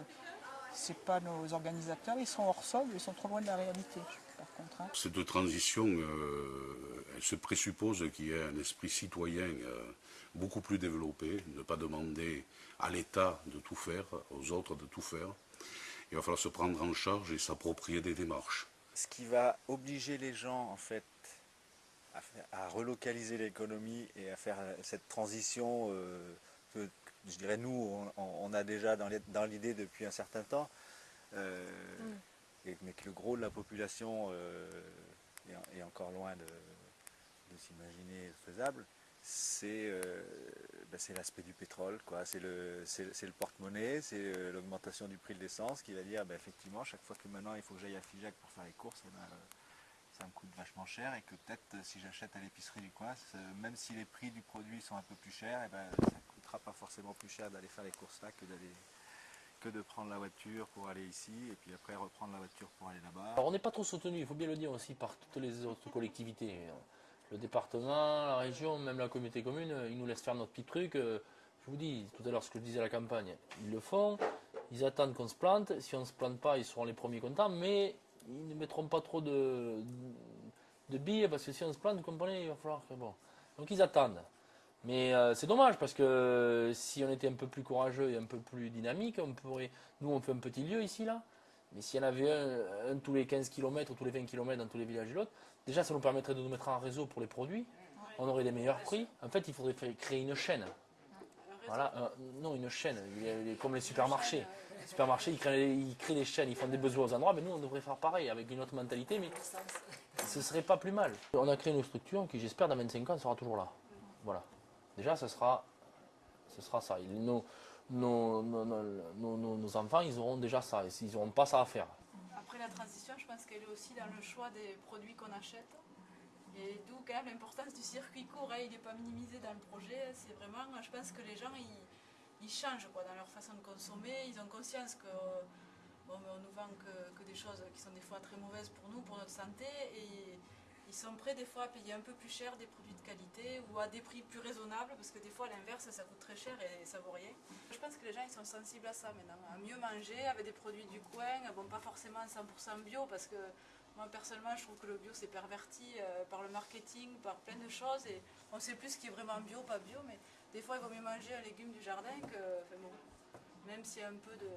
ce pas nos organisateurs, ils sont hors sol, ils sont trop loin de la réalité, par contre. hein. Cette transition, euh, se présuppose qu'il y ait un esprit citoyen euh, beaucoup plus développé, ne pas demander à l'État de tout faire, aux autres de tout faire. Il va falloir se prendre en charge et s'approprier des démarches. ce qui va obliger les gens en fait à, faire- à relocaliser l'économie et à faire euh, cette transition euh, que je dirais nous on, on a déjà dans l'idée depuis un certain temps euh, et- mais que le gros de la population euh, est encore loin de, de s'imaginer faisable c'est euh, ben, l'aspect du pétrole c'est le porte-monnaie c'est euh, l'augmentation du prix de l'essence qui va dire ben, effectivement chaque fois que maintenant il faut que j'aille à Figeac pour faire les courses eh ben, ça me coûte vachement cher et que peut-être euh, si j'achète à l'épicerie du coin même si les prix du produit sont un peu plus chers eh ben, ça ne coûtera pas forcément plus cher d'aller faire les courses là que d'aller que de prendre la voiture pour aller ici et puis après reprendre la voiture pour aller là-bas Alors on n'est pas trop soutenu, il faut bien le dire aussi, par toutes les autres collectivités. Le département, la région, même la communauté commune, ils nous laissent faire notre petit truc. Euh, Je vous dis, tout à l'heure, ce que je disais à la campagne, ils le font, ils attendent qu'on se plante. Si on ne se plante pas, ils seront les premiers contents, mais ils ne mettront pas trop de, de billes, parce que si on se plante, vous comprenez, il va falloir que... Bon. Donc ils attendent. Mais euh, c'est dommage parce que si on était un peu plus courageux et un peu plus dynamique, on pourrait. Nous, on fait un petit lieu ici, là. Mais s'il y en avait un, un tous les 15 km ou tous les 20 km dans tous les villages et l'autre, déjà ça nous permettrait de nous mettre en réseau pour les produits. On aurait des meilleurs prix. En fait, il faudrait créer une chaîne. Voilà, un- non, une chaîne, Il y a les- comme les supermarchés. Les supermarchés, ils créent, ils créent des chaînes, ils font des besoins aux endroits, mais nous, on devrait faire pareil, avec une autre mentalité, mais ce serait pas plus mal. On a créé une structure qui, j'espère, dans 25 ans, sera toujours là. Voilà. Déjà, ce sera, ce sera ça. Nos, nos, enfants, ils auront déjà ça. Ils n'auront pas ça à faire. Après la transition, je pense qu'elle est aussi dans le choix des produits qu'on achète. Et d'où quand même l'importance du circuit court. hein. Il n'est pas minimisé dans le projet. C'est vraiment, je pense que les gens, ils, changent quoi, dans leur façon de consommer. Ils ont conscience que bon, on nous vend que, que des choses qui sont des fois très mauvaises pour nous, pour notre santé. Et ils sont prêts des fois à payer un peu plus cher des produits de qualité ou à des prix plus raisonnables parce que des fois à l'inverse ça coûte très cher et ça vaut rien. Je pense que les gens ils sont sensibles à ça maintenant, à mieux manger avec des produits du coin, bon pas forcément 100% bio parce que moi personnellement je trouve que le bio c'est perverti euh, par le marketing, par plein de choses et on sait plus ce qui est vraiment bio, pas bio, mais des fois il vaut mieux manger un légume du jardin que, bon, même s'il y a un peu de...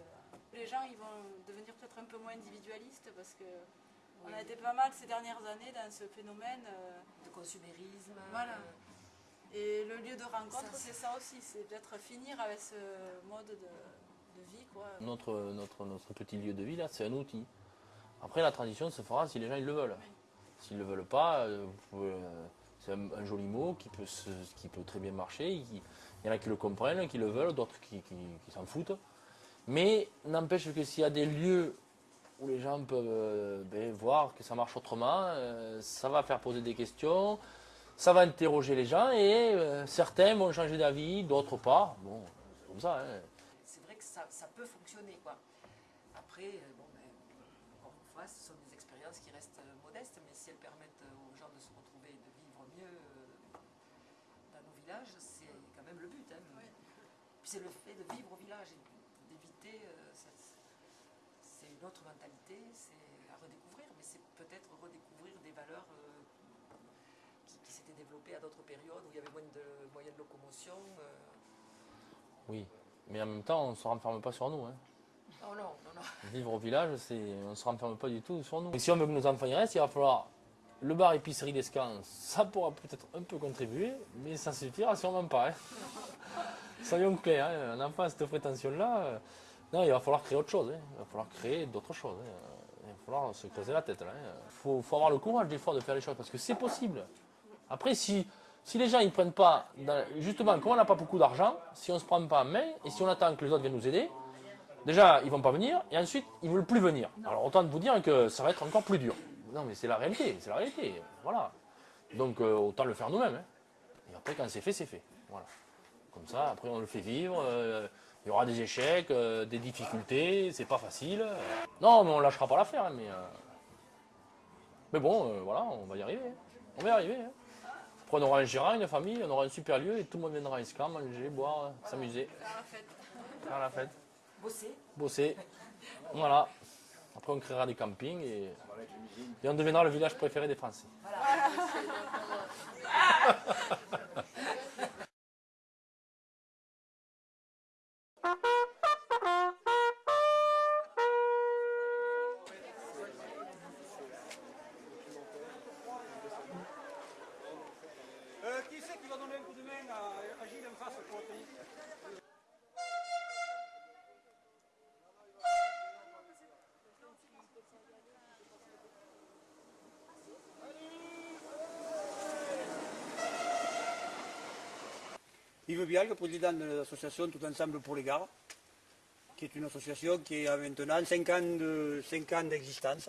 Les gens ils vont devenir peut-être un peu moins individualistes parce que on a été pas mal ces dernières années dans ce phénomène euh, De consumérisme. Voilà. euh, Et le lieu de rencontre, c'est ça aussi, c'est peut-être finir avec ce mode de, de vie. Quoi. Notre, notre, notre petit lieu de vie, là, c'est un outil. Après, la transition se fera si les gens ils le veulent. S'ils ne le veulent pas, euh, c'est un, un joli mot qui peut, se- qui peut très bien marcher. Il il y en a qui le comprennent, qui le veulent, d'autres qui, qui- qui s'en foutent. Mais n'empêche que s'il y a des lieux où les gens peuvent euh, ben, voir que ça marche autrement, euh, ça va faire poser des questions, ça va interroger les gens et euh, certains vont changer d'avis, d'autres pas. Bon, c'est comme ça. hein. c'est vrai que ça, ça peut fonctionner. Quoi. Après, bon, ben, encore une fois, ce sont des expériences qui restent modestes, mais si elles permettent aux gens de se retrouver et de vivre mieux euh, dans nos villages, c'est quand même le but. hein. Puis c'est le fait de vivre au village et d'éviter. euh, cette- autre mentalité, c'est à redécouvrir, mais c'est peut-être redécouvrir des valeurs euh, qui qui, qui s'était développé à d'autres périodes où il y avait moins de moyens de locomotion. euh. Oui, mais en même temps, on ne se renferme pas sur nous. hein. Non, non, non, non. Vivre au village, c'est, on ne se renferme pas du tout sur nous. Et si on veut que nos enfants y restent, il va falloir le bar épicerie d'Escan, ça pourra peut-être un peu contribuer, mais ça suffira sûrement pas. hein. Soyons clairs, hein, un enfant à cette prétention-là, euh, non, il va falloir créer autre chose. hein. Il va falloir créer d'autres choses. hein. Il va falloir se creuser la tête. Il faut, faut avoir le courage des fois de faire les choses parce que c'est possible. Après, si, si les gens ne prennent pas, dans- justement, comme on n'a pas beaucoup d'argent, si on ne se prend pas en main et si on attend que les autres viennent nous aider, déjà, ils vont pas venir et ensuite, ils ne veulent plus venir. Alors, autant vous dire que ça va être encore plus dur. Non, mais c'est la réalité, c'est la réalité. Voilà. Donc, euh, autant le faire nous-mêmes. hein. Et après, quand c'est fait, c'est fait. Voilà. Comme ça, après, on le fait vivre. euh, il y aura des échecs, euh, des difficultés, c'est pas facile. Non, mais on lâchera pas l'affaire. hein, mais, euh, mais bon, euh, voilà, on va y arriver. hein. On va y arriver. hein. Après, on aura un gérant, une famille, on aura un super lieu et tout le monde viendra à Escam, manger, boire, s'amuser. Faire la fête. Bosser. Bosser. Voilà. Après, on créera des campings et, et on deviendra le village préféré des Français. Euh, Le président de l'association Tout Ensemble pour les Gares, qui est une association qui a maintenant 5 ans de- cinq ans d'existence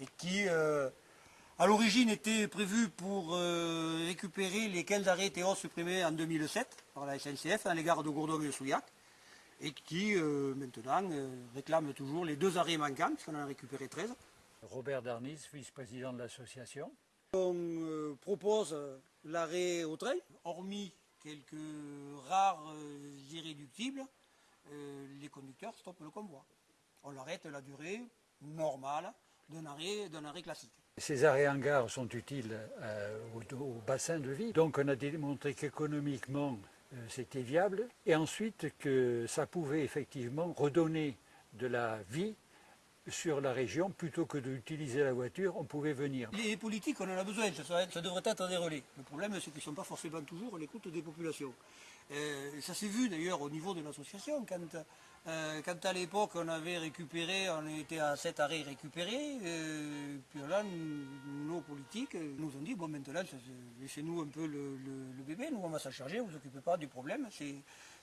et qui, euh, à l'origine, était prévue pour euh, récupérer les 15 arrêts Théos supprimés en 2007 par la SNCF à l'égard de Gourdon et de Souillac et qui, euh, maintenant, réclame toujours les deux arrêts manquants, puisqu'on en a récupéré 13. Robert Darnis, vice-président de l'association. On propose l'arrêt au train, hormis quelques rares euh, irréductibles, euh, les conducteurs stoppent le convoi. On l'arrête la durée normale d'un arrêt, arrêt classique. Ces arrêts en gare sont utiles euh, au, bassin de vie. Donc on a démontré qu'économiquement c'était viable et ensuite que ça pouvait effectivement redonner de la vie sur la région plutôt que d'utiliser la voiture, on pouvait venir. Les politiques, on en a besoin, ça, devrait être des relais. Le problème, c'est qu'ils ne sont pas forcément toujours à l'écoute des populations. Euh, ça s'est vu d'ailleurs au niveau de l'association, quand, euh, à l'époque on avait récupéré, on était à 7 arrêts récupérés, euh, puis là, nos politiques nous ont dit, bon maintenant, laissez-nous un peu le, bébé, nous on va s'en charger, vous vous occupez pas du problème,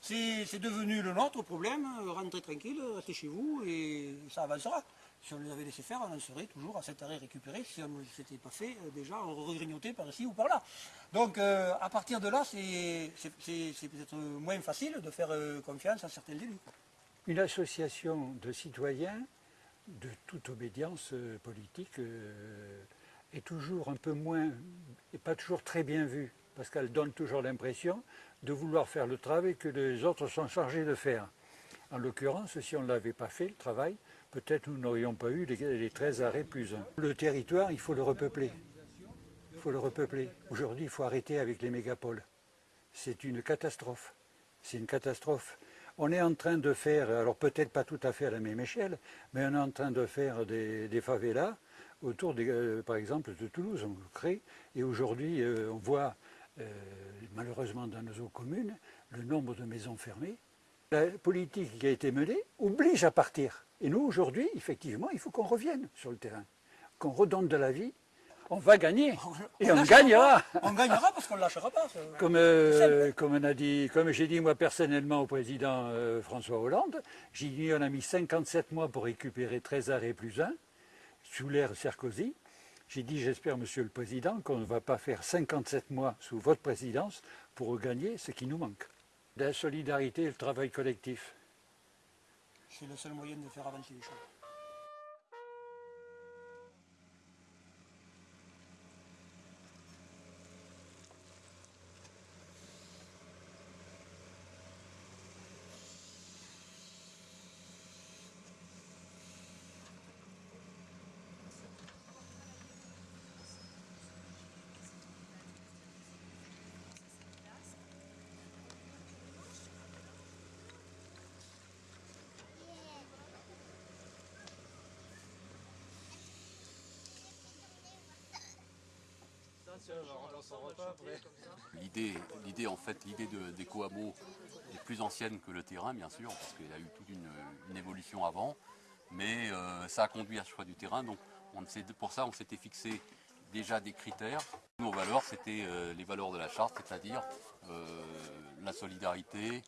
c'est, devenu le nôtre problème, rentrez tranquille, restez chez vous et ça avancera. Si on les avait laissé faire, on en serait toujours à cet arrêt récupéré. Si on ne s'était pas fait, euh, déjà, on par ici ou par là. Donc, euh, à partir de là, c'est peut-être moins facile de faire euh, confiance à certains élus. Une association de citoyens de toute obédience euh, politique euh, est toujours un peu moins, et pas toujours très bien vue, parce qu'elle donne toujours l'impression de vouloir faire le travail que les autres sont chargés de faire. En l'occurrence, si on ne l'avait pas fait, le travail, peut-être nous n'aurions pas eu les, les 13 arrêts plus un. Le territoire, il faut le repeupler. Il faut le repeupler. Aujourd'hui, il faut arrêter avec les mégapoles. C'est une catastrophe. C'est une catastrophe. On est en train de faire, alors peut-être pas tout à fait à la même échelle, mais on est en train de faire des, favelas autour, des, euh, par exemple, de Toulouse. On crée. Et aujourd'hui, euh, on voit, euh, malheureusement dans nos communes, le nombre de maisons fermées. La politique qui a été menée oblige à partir. Et nous, aujourd'hui, effectivement, il faut qu'on revienne sur le terrain, qu'on redonne de la vie. On va gagner et on gagnera. pas. On gagnera parce qu'on ne lâchera pas. Comme, euh, comme, on a dit, comme j'ai dit moi personnellement au président euh, François Hollande, j'ai dit on a mis 57 mois pour récupérer 13 arrêts plus 1 sous l'ère Sarkozy. J'ai dit j'espère monsieur le président qu'on ne va pas faire 57 mois sous votre présidence pour regagner ce qui nous manque. La solidarité et le travail collectif. C'est le seul moyen de faire avancer les choses. L'idée, l'idée en fait, l'idée de, est plus ancienne que le terrain, bien sûr, parce qu'il y a eu toute une, évolution avant. Mais euh, ça a conduit à ce choix du terrain. Donc, on pour ça, on s'était fixé déjà des critères. Nos valeurs, c'était euh, les valeurs de la charte, c'est-à-dire euh, la solidarité,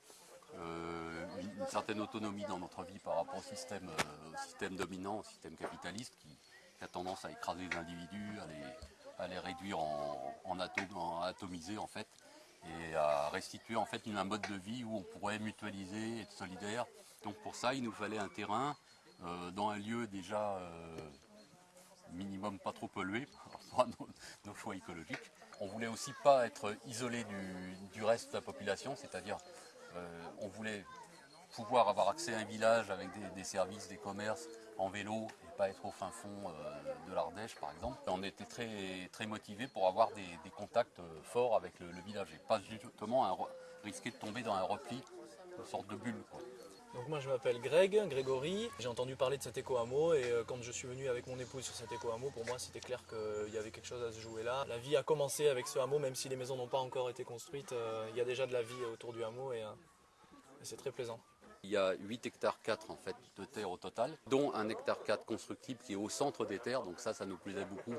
une, certaine autonomie dans notre vie par rapport au système, au système dominant, au système capitaliste qui, qui a tendance à écraser les individus, à les, à les réduire en, en, en en fait, et à restituer en fait une- un mode de vie où on pourrait mutualiser, être solidaire. Donc pour ça, il nous fallait un terrain euh, dans un lieu déjà euh, minimum pas trop pollué par rapport à nos, nos choix écologiques. On voulait aussi pas être isolé du, reste de la population, c'est-à-dire euh, on voulait pouvoir avoir accès à un village avec des services, des commerces en vélo et pas être au fin fond euh, de l'Ardèche par exemple. On était très, très motivés pour avoir des, contacts euh, forts avec le, village et pas justement un risquer de tomber dans un repli, une sorte de bulle. Donc moi je m'appelle Greg, Grégory. J'ai entendu parler de cet éco-hameau et euh, quand je suis venu avec mon épouse sur cet éco-hameau, pour moi c'était clair qu'il y avait quelque chose à se jouer là. La vie a commencé avec ce hameau, même si les maisons n'ont pas encore été construites. il y a déjà de la vie autour du hameau et c'est très plaisant. Il y a 8 hectares 4 en fait de terre au total, dont un hectare 4 constructible qui est au centre des terres. Donc ça, ça nous plaisait beaucoup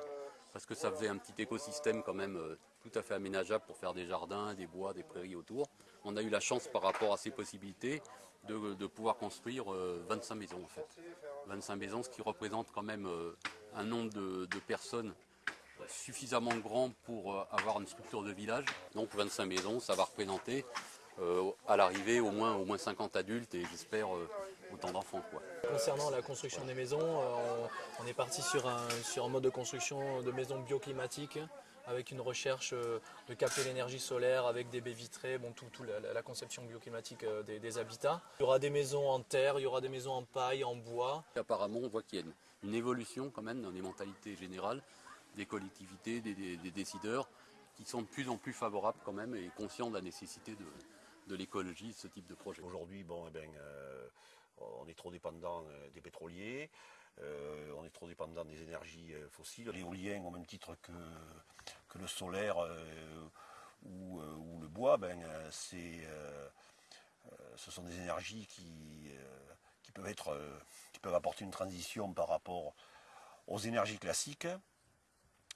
parce que ça faisait un petit écosystème quand même euh, tout à fait aménageable pour faire des jardins, des bois, des prairies autour. On a eu la chance par rapport à ces possibilités de, pouvoir construire euh, 25 maisons en fait. 25 maisons, ce qui représente quand même euh, un nombre de, de personnes suffisamment grand pour euh, avoir une structure de village. Donc 25 maisons, ça va représenter euh, à l'arrivée au moins, au moins 50 adultes et j'espère euh, autant d'enfants. Concernant la construction des maisons, euh, on, est parti sur un, sur un mode de construction de maisons bioclimatiques avec une recherche euh, de capter l'énergie solaire avec des baies vitrées, bon, tout, tout la, conception bioclimatique euh, des, des habitats. Il y aura des maisons en terre, il y aura des maisons en paille, en bois. Apparemment, on voit qu'il y a une, une évolution quand même dans les mentalités générales des collectivités, des, des- des décideurs, qui sont de plus en plus favorables quand même et conscients de la nécessité de, de l'écologie, de ce type de projet. Aujourd'hui, bon, eh ben, euh, on est trop dépendant euh, des pétroliers, euh, on est trop dépendant des énergies fossiles. L'éolien, au même titre que, que le solaire euh, ou, euh, ou le bois, ben, euh, c'est, euh, euh, ce sont des énergies qui, euh, qui, peuvent être, euh, qui peuvent apporter une transition par rapport aux énergies classiques,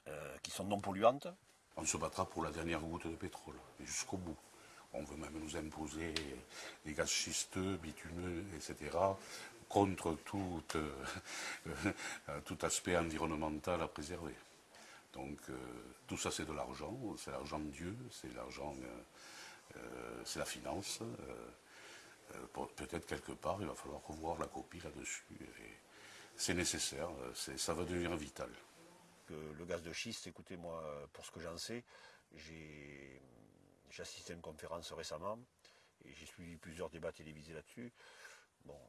euh, qui sont non polluantes. On se battra pour la dernière goutte de pétrole, jusqu'au bout. On veut même nous imposer des gaz schisteux, bitumineux, etc., contre tout, euh, tout aspect environnemental à préserver. Donc euh, tout ça c'est de l'argent, c'est l'argent de Dieu, c'est l'argent, euh, euh, c'est la finance. euh, euh, Peut-être quelque part il va falloir revoir la copie là-dessus. C'est nécessaire, euh, ça va devenir vital. le gaz de schiste, écoutez, moi, pour ce que j'en sais, j'ai j'ai assisté à une conférence récemment et j'ai suivi plusieurs débats télévisés là-dessus. Bon,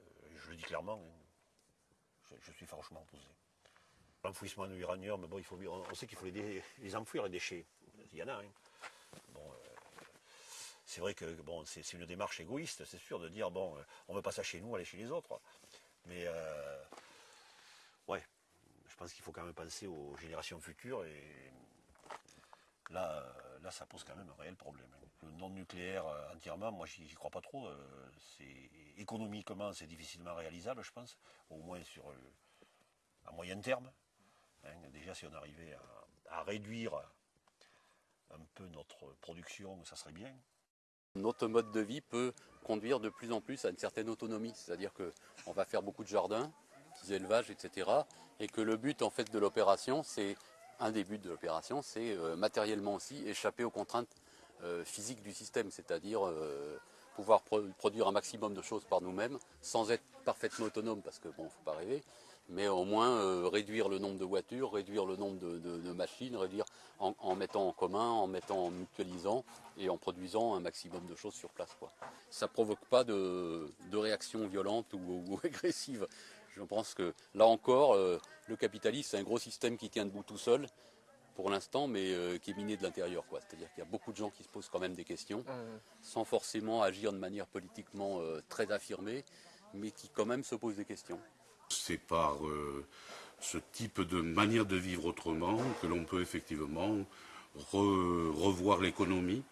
euh, je le dis clairement, hein, je, suis franchement opposé. L'enfouissement de l'uranium, bon, on, sait qu'il faut les, enfouir, les déchets. Il y en a. hein. Bon, euh, c'est vrai que bon, c'est une démarche égoïste, c'est sûr, de dire bon, euh, on veut pas ça chez nous, aller chez les autres. Mais ouais, je pense qu'il faut quand même penser aux générations futures et là, là ça pose quand même un réel problème. Le non-nucléaire euh, entièrement, moi j'y crois pas trop. euh, c'est économiquement c'est difficilement réalisable, je pense, au moins sur euh, à moyen terme. hein. déjà si on arrivait à, à réduire un peu notre production, ça serait bien. Notre mode de vie peut conduire de plus en plus à une certaine autonomie, c'est-à-dire qu'on va faire beaucoup de jardins, petits élevages, etc. Et que le but en fait de l'opération, c'est un des buts de l'opération, c'est euh, matériellement aussi échapper aux contraintes euh, physiques du système, c'est-à-dire euh, pouvoir pro- produire un maximum de choses par nous-mêmes, sans être parfaitement autonome, parce que bon, faut pas rêver, mais au moins réduire le nombre de voitures, réduire le nombre de, machines, réduire en, mettant en commun, en mettant mutualisant et en produisant un maximum de choses sur place. Quoi. Ça provoque pas de, de réaction violente ou, ou agressive. Je pense que là encore, euh, le capitalisme, c'est un gros système qui tient debout tout seul pour l'instant, mais euh, qui est miné de l'intérieur. C'est-à-dire qu'il y a beaucoup de gens qui se posent quand même des questions, sans forcément agir de manière politiquement euh, très affirmée, mais qui quand même se posent des questions. C'est par euh, ce type de manière de vivre autrement, que l'on peut effectivement revoir l'économie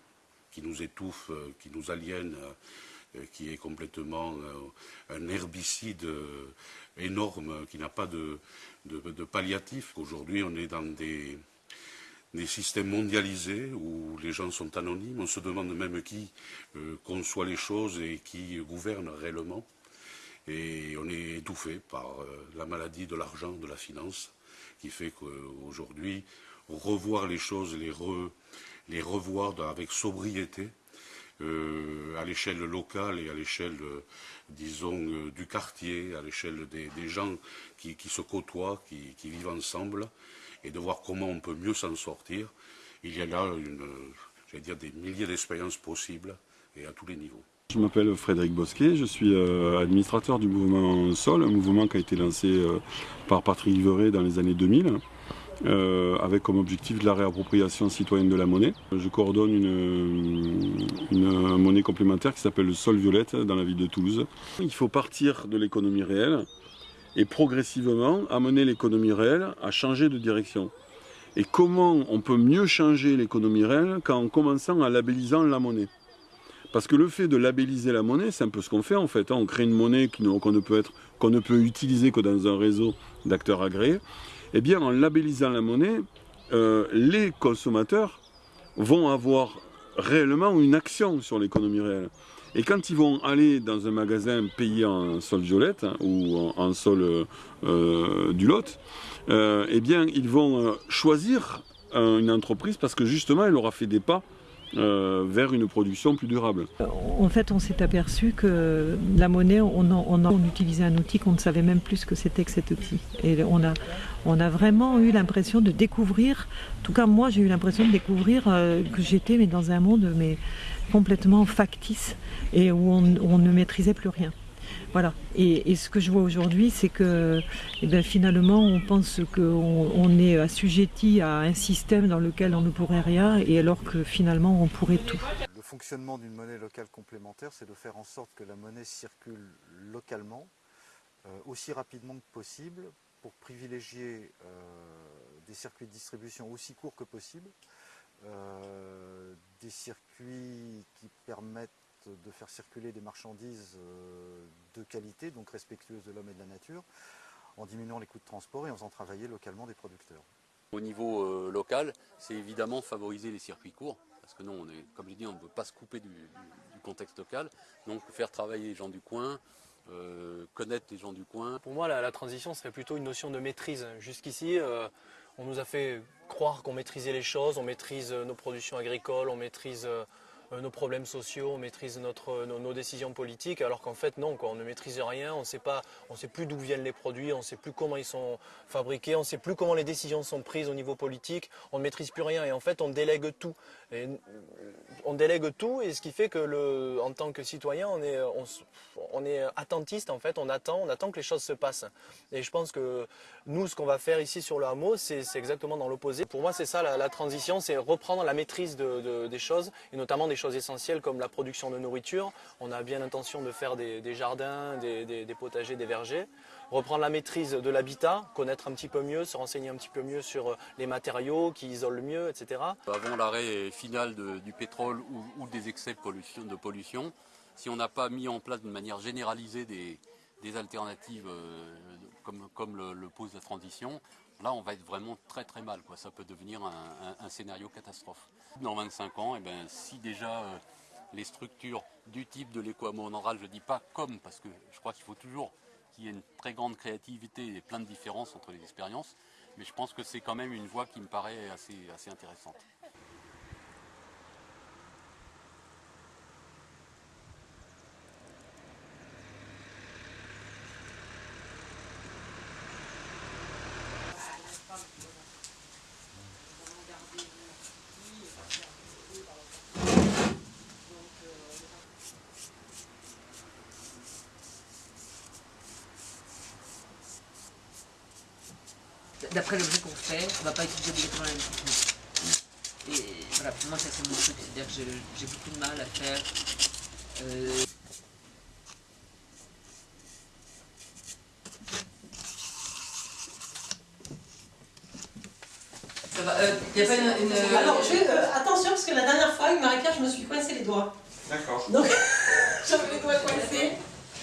qui nous étouffe, euh, qui nous aliène, euh, qui est complètement euh, un herbicide énorme, qui n'a pas de, palliatif. Aujourd'hui, on est dans des, systèmes mondialisés où les gens sont anonymes. On se demande même qui conçoit les choses et qui gouverne réellement. Et on est étouffé par la maladie de l'argent, de la finance, qui fait qu'aujourd'hui, revoir les choses, les, revoir avec sobriété, euh, à l'échelle locale et à l'échelle, euh, disons, euh, du quartier, à l'échelle des, gens qui, se côtoient, qui, vivent ensemble, et de voir comment on peut mieux s'en sortir. Il y a là, une, dire, des milliers d'expériences possibles, et à tous les niveaux. Je m'appelle Frédéric Bosquet, je suis administrateur du mouvement Sol, un mouvement qui a été lancé par Patrick Liveret dans les années 2000. Euh, avec comme objectif de la réappropriation citoyenne de la monnaie. Je coordonne une, monnaie complémentaire qui s'appelle le sol violette dans la ville de Toulouse. Il faut partir de l'économie réelle et progressivement amener l'économie réelle à changer de direction. Et comment on peut mieux changer l'économie réelle qu'en commençant à labellisant la monnaie? Parce que le fait de labelliser la monnaie, c'est un peu ce qu'on fait en fait. Hein. On crée une monnaie qu'on ne, peut qu'on ne peut utiliser que dans un réseau d'acteurs agréés eh bien en labellisant la monnaie, euh, les consommateurs vont avoir réellement une action sur l'économie réelle. Et quand ils vont aller dans un magasin payé en sol violette hein, ou en, sol euh, du lot, euh, eh bien ils vont choisir une entreprise parce que justement elle aura fait des pas euh, vers une production plus durable. En fait, on s'est aperçu que la monnaie, on, on, utilisait un outil qu'on ne savait même plus ce que c'était que cet outil. Et on a, on a vraiment eu l'impression de découvrir, en tout cas moi j'ai eu l'impression de découvrir euh, que j'étais mais dans un monde mais complètement factice et où on ne maîtrisait plus rien. Voilà. Et, ce que je vois aujourd'hui, c'est que eh ben, finalement, on pense qu'on est assujetti à un système dans lequel on ne pourrait rien, et alors que finalement, on pourrait tout. Le fonctionnement d'une monnaie locale complémentaire, c'est de faire en sorte que la monnaie circule localement, euh, aussi rapidement que possible, pour privilégier euh, des circuits de distribution aussi courts que possible, euh, des circuits qui permettent de faire circuler des marchandises euh, de qualité, donc respectueuses de l'homme et de la nature, en diminuant les coûts de transport et en faisant travailler localement des producteurs. Au niveau euh, local, c'est évidemment favoriser les circuits courts, parce que non, on est, comme je dis, on ne peut pas se couper du, contexte local, donc faire travailler les gens du coin, euh, connaître les gens du coin. Pour moi, la, transition serait plutôt une notion de maîtrise. Jusqu'ici, on nous a fait croire qu'on maîtrisait les choses, on maîtrise nos productions agricoles, on maîtrise euh, nos problèmes sociaux, on maîtrise notre, nos, décisions politiques, alors qu'en fait non, on ne maîtrise rien, on ne sait plus d'où viennent les produits, on ne sait plus comment ils sont fabriqués, on ne sait plus comment les décisions sont prises au niveau politique, on ne maîtrise plus rien et en fait on délègue tout. On délègue tout et ce qui fait que le, en tant que citoyen on est, on, est attentiste en fait, on attend, on attend que les choses se passent. Et je pense que nous ce qu'on va faire ici sur le hameau c'est exactement dans l'opposé. Pour moi c'est ça la, transition, c'est reprendre la maîtrise des choses et notamment des choses essentielles comme la production de nourriture. On a bien l'intention de faire des, jardins, des, potagers, des vergers. Reprendre la maîtrise de l'habitat, connaître un petit peu mieux, se renseigner un petit peu mieux sur les matériaux qui isolent mieux, etc. Avant l'arrêt final du pétrole ou, des excès de pollution, si on n'a pas mis en place de manière généralisée des, alternatives euh, comme, le, pose la transition, là on va être vraiment très très mal. Quoi. Ça peut devenir un, scénario catastrophe. Dans 25 ans, eh ben, si déjà euh, les structures du type de l'éco-aménagement, je ne dis pas comme, parce que je crois qu'il faut toujours qu'il y ait une très grande créativité et plein de différences entre les expériences, mais je pense que c'est quand même une voie qui me paraît assez, assez intéressante. D'après l'objet qu'on fait, on ne va pas utiliser obligatoirement la même technique. Et voilà, pour moi, ça c'est mon truc, c'est-à-dire que j'ai beaucoup de mal à faire. Euh, Ça va. Euh, y a pas une. une- Alors, je- euh, attention, parce que la dernière fois, avec Marie-Pierre, je me suis coincé les doigts. D'accord. Donc, j'avais les doigts coincés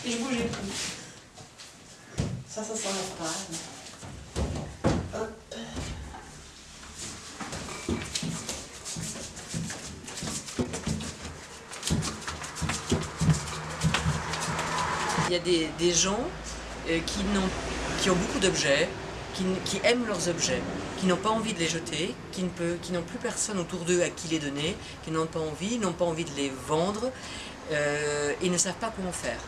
et je bougeais plus. Ça, ça s'enlève pas. hein. Hop. Il y a des, gens euh, qui, n'ont- qui ont beaucoup d'objets, qui, aiment leurs objets, qui n'ont pas envie de les jeter, qui peut- qui n'ont plus personne autour d'eux à qui les donner, qui n'ont pas envie, n'ont pas envie de les vendre euh, et ne savent pas comment faire.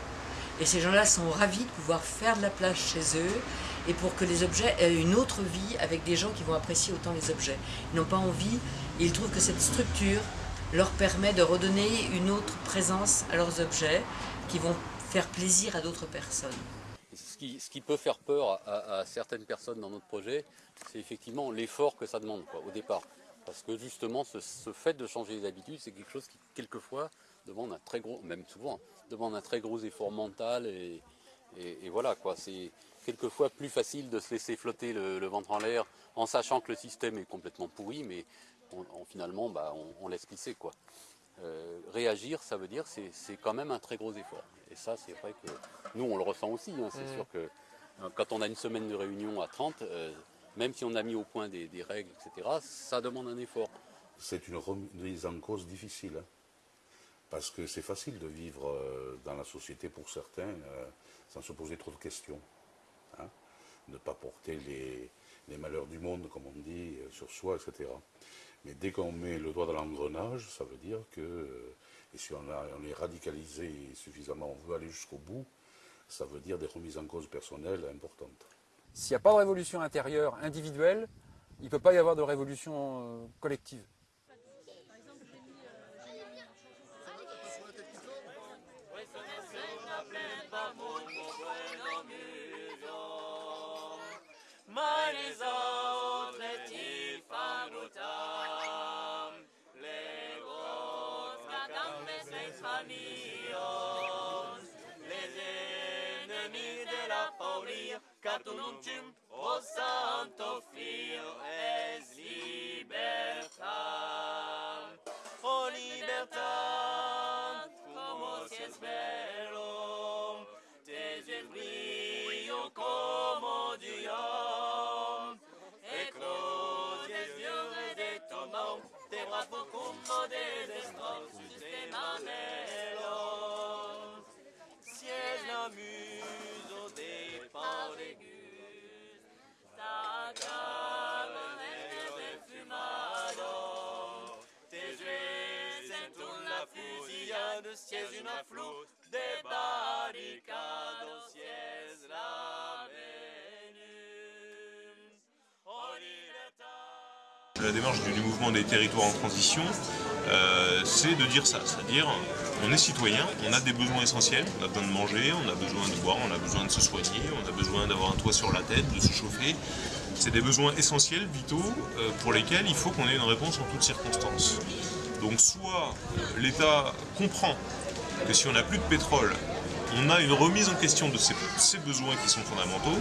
Et ces gens-là sont ravis de pouvoir faire de la place chez eux et pour que les objets aient une autre vie avec des gens qui vont apprécier autant les objets. Ils n'ont pas envie et ils trouvent que cette structure leur permet de redonner une autre présence à leurs objets qui vont faire plaisir à d'autres personnes. Ce qui, peut faire peur à, certaines personnes dans notre projet, c'est effectivement l'effort que ça demande au départ. Parce que justement, ce, fait de changer les habitudes, c'est quelque chose qui, quelquefois, demande un très gros, même souvent, demande un très gros effort mental. Et, voilà, quoi. C'est quelquefois plus facile de se laisser flotter le, ventre en l'air en sachant que le système est complètement pourri, mais finalement, bah, on, on laisse glisser. Quoi. Euh, réagir, ça veut dire c'est c'est quand même un très gros effort. Et ça, c'est vrai que nous, on le ressent aussi. hein. C'est Mm. sûr que euh, quand on a une semaine de réunion à 30, euh, même si on a mis au point des, des règles, etc., ça demande un effort. C'est une remise en cause difficile. hein. Parce que c'est facile de vivre euh, dans la société pour certains sans se poser trop de questions. hein. Ne pas porter les, les malheurs du monde, comme on dit, sur soi, etc. Mais dès qu'on met le doigt dans l'engrenage, ça veut dire que, euh, et si on, est radicalisé suffisamment, on veut aller jusqu'au bout, ça veut dire des remises en cause personnelles importantes. S'il n'y a pas de révolution intérieure individuelle, il ne peut pas y avoir de révolution euh, collective. Santum, O Santo Oh La démarche du, du mouvement des territoires en transition, euh, c'est de dire ça, c'est-à-dire on est citoyen, on a des besoins essentiels, on a besoin de manger, on a besoin de boire, on a besoin de se soigner, on a besoin d'avoir un toit sur la tête, de se chauffer. C'est des besoins essentiels, vitaux, euh, pour lesquels il faut qu'on ait une réponse en toutes circonstances. Donc soit euh, l'État comprend que si on n'a plus de pétrole, on a une remise en question de ces, besoins qui sont fondamentaux,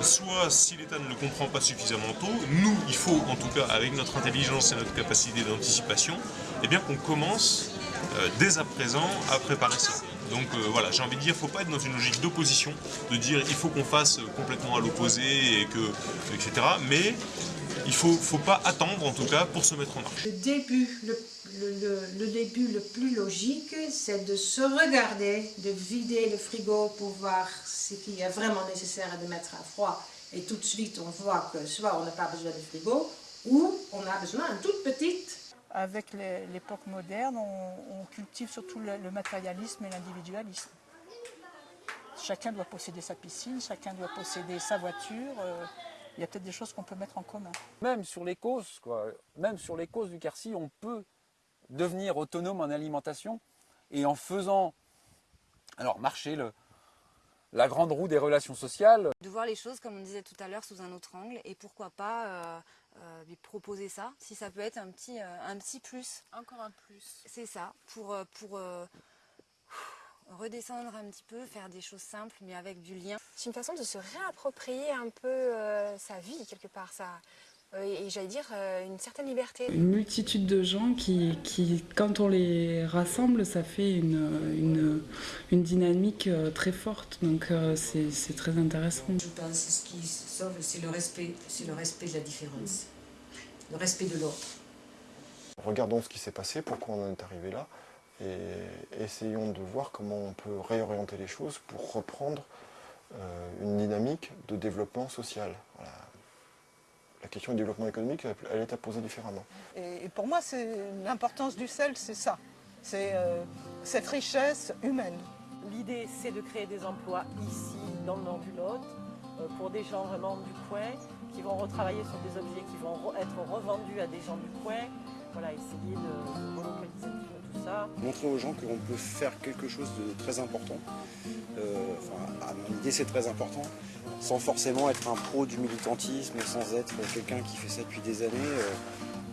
soit si l'État ne le comprend pas suffisamment tôt, nous, il faut en tout cas, avec notre intelligence et notre capacité d'anticipation, eh bien qu'on commence euh, dès à présent à préparer ça. Donc euh, voilà, j'ai envie de dire, il ne faut pas être dans une logique d'opposition, de dire il faut qu'on fasse complètement à l'opposé, et que, etc. Mais il ne faut, faut pas attendre en tout cas pour se mettre en marche. Le début, le, le- le- le début le plus logique, c'est de se regarder, de vider le frigo pour voir ce qui est vraiment nécessaire de mettre à froid. Et tout de suite, on voit que soit on n'a pas besoin de frigo, ou on a besoin d'une toute petite. Avec l'époque moderne, on, on cultive surtout le, le matérialisme et l'individualisme. Chacun doit posséder sa piscine, chacun doit posséder sa voiture. euh, Il y a peut-être des choses qu'on peut mettre en commun. Même sur les causes, quoi, même sur les causes du Quercy, on peut devenir autonome en alimentation et en faisant alors marcher le- la grande roue des relations sociales. De voir les choses, comme on disait tout à l'heure, sous un autre angle, et pourquoi pas euh, euh, lui proposer ça, si ça peut être un petit, euh, un petit plus. Encore un plus. C'est ça, pour, pour euh, redescendre un petit peu, faire des choses simples, mais avec du lien. C'est une façon de se réapproprier un peu euh, sa vie, quelque part, sa, euh, et j'allais dire euh, une certaine liberté. Une multitude de gens qui, qui, quand on les rassemble, ça fait une, une, une dynamique euh, très forte. Donc c'est très intéressant. Je pense que ce qui sauve, c'est le respect, c'est le respect de la différence, le respect de l'autre. Regardons ce qui s'est passé, pourquoi on en est arrivé là, et essayons de voir comment on peut réorienter les choses pour reprendre une dynamique de développement social. Voilà la question du développement économique, elle est à poser différemment. Et pour moi, l'importance du sel, c'est ça. C'est euh, cette richesse humaine. L'idée, c'est de créer des emplois ici, dans le nord du Lot, euh, pour des gens vraiment du coin, qui vont retravailler sur des objets qui vont être revendus à des gens du coin. Voilà, essayer de, relocaliser Montrer aux gens qu'on peut faire quelque chose de très important. Euh, enfin, à mon idée, c'est très important sans forcément être un pro du militantisme, sans être quelqu'un qui fait ça depuis des années. Euh,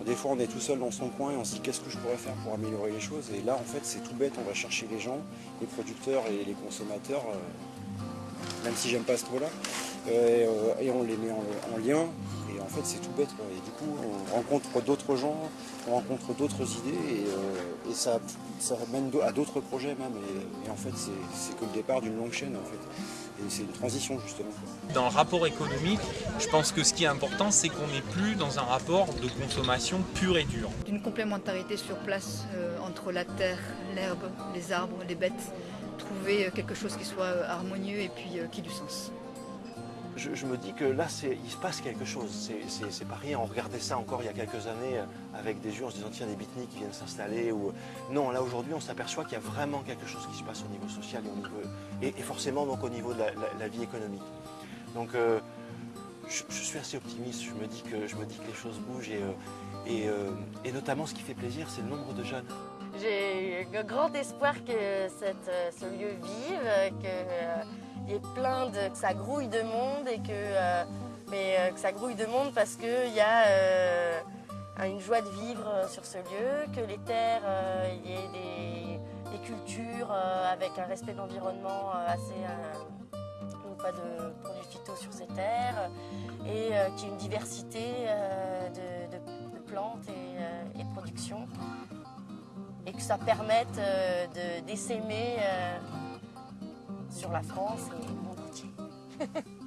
des fois on est tout seul dans son coin et on se dit qu'est-ce que je pourrais faire pour améliorer les choses? Et là en fait c'est tout bête, on va chercher les gens, les producteurs et les consommateurs, euh, même si j'aime pas ce mot-là, euh, et on les met en, lien. Et en fait c'est tout bête. Et du coup on rencontre d'autres gens, on rencontre d'autres idées et, ça, ça mène à d'autres projets même. Et, et en fait c'est que le départ d'une longue chaîne en fait c'est une transition justement. Dans le rapport économique, je pense que ce qui est important, c'est qu'on n'est plus dans un rapport de consommation pur et dur. D'une complémentarité sur place euh, entre la terre, l'herbe, les arbres, les bêtes, trouver euh, quelque chose qui soit euh, harmonieux et puis qui ait du sens je, me dis que là, il se passe quelque chose. C'est pas rien. On regardait ça encore il y a quelques années euh, avec des yeux en se disant tiens, des bitniks qui viennent s'installer. Non, là aujourd'hui, on s'aperçoit qu'il y a vraiment quelque chose qui se passe au niveau social et, forcément donc au niveau de la, vie économique. Donc euh, je, suis assez optimiste. Je me dis que, les choses bougent euh, et, notamment ce qui fait plaisir, c'est le nombre de jeunes. J'ai grand espoir que cette, ce lieu vive, que est plein de, que ça grouille de monde et que, euh, mais, euh, que ça grouille de monde parce qu'il y a euh, une joie de vivre sur ce lieu, que les terres, il y ait des, cultures avec un respect de l'environnement assez pas de produits phyto sur ces terres et qu'il y ait une diversité de, plantes et, et, de production et que ça permette d'essaimer sur la France et le monde entier.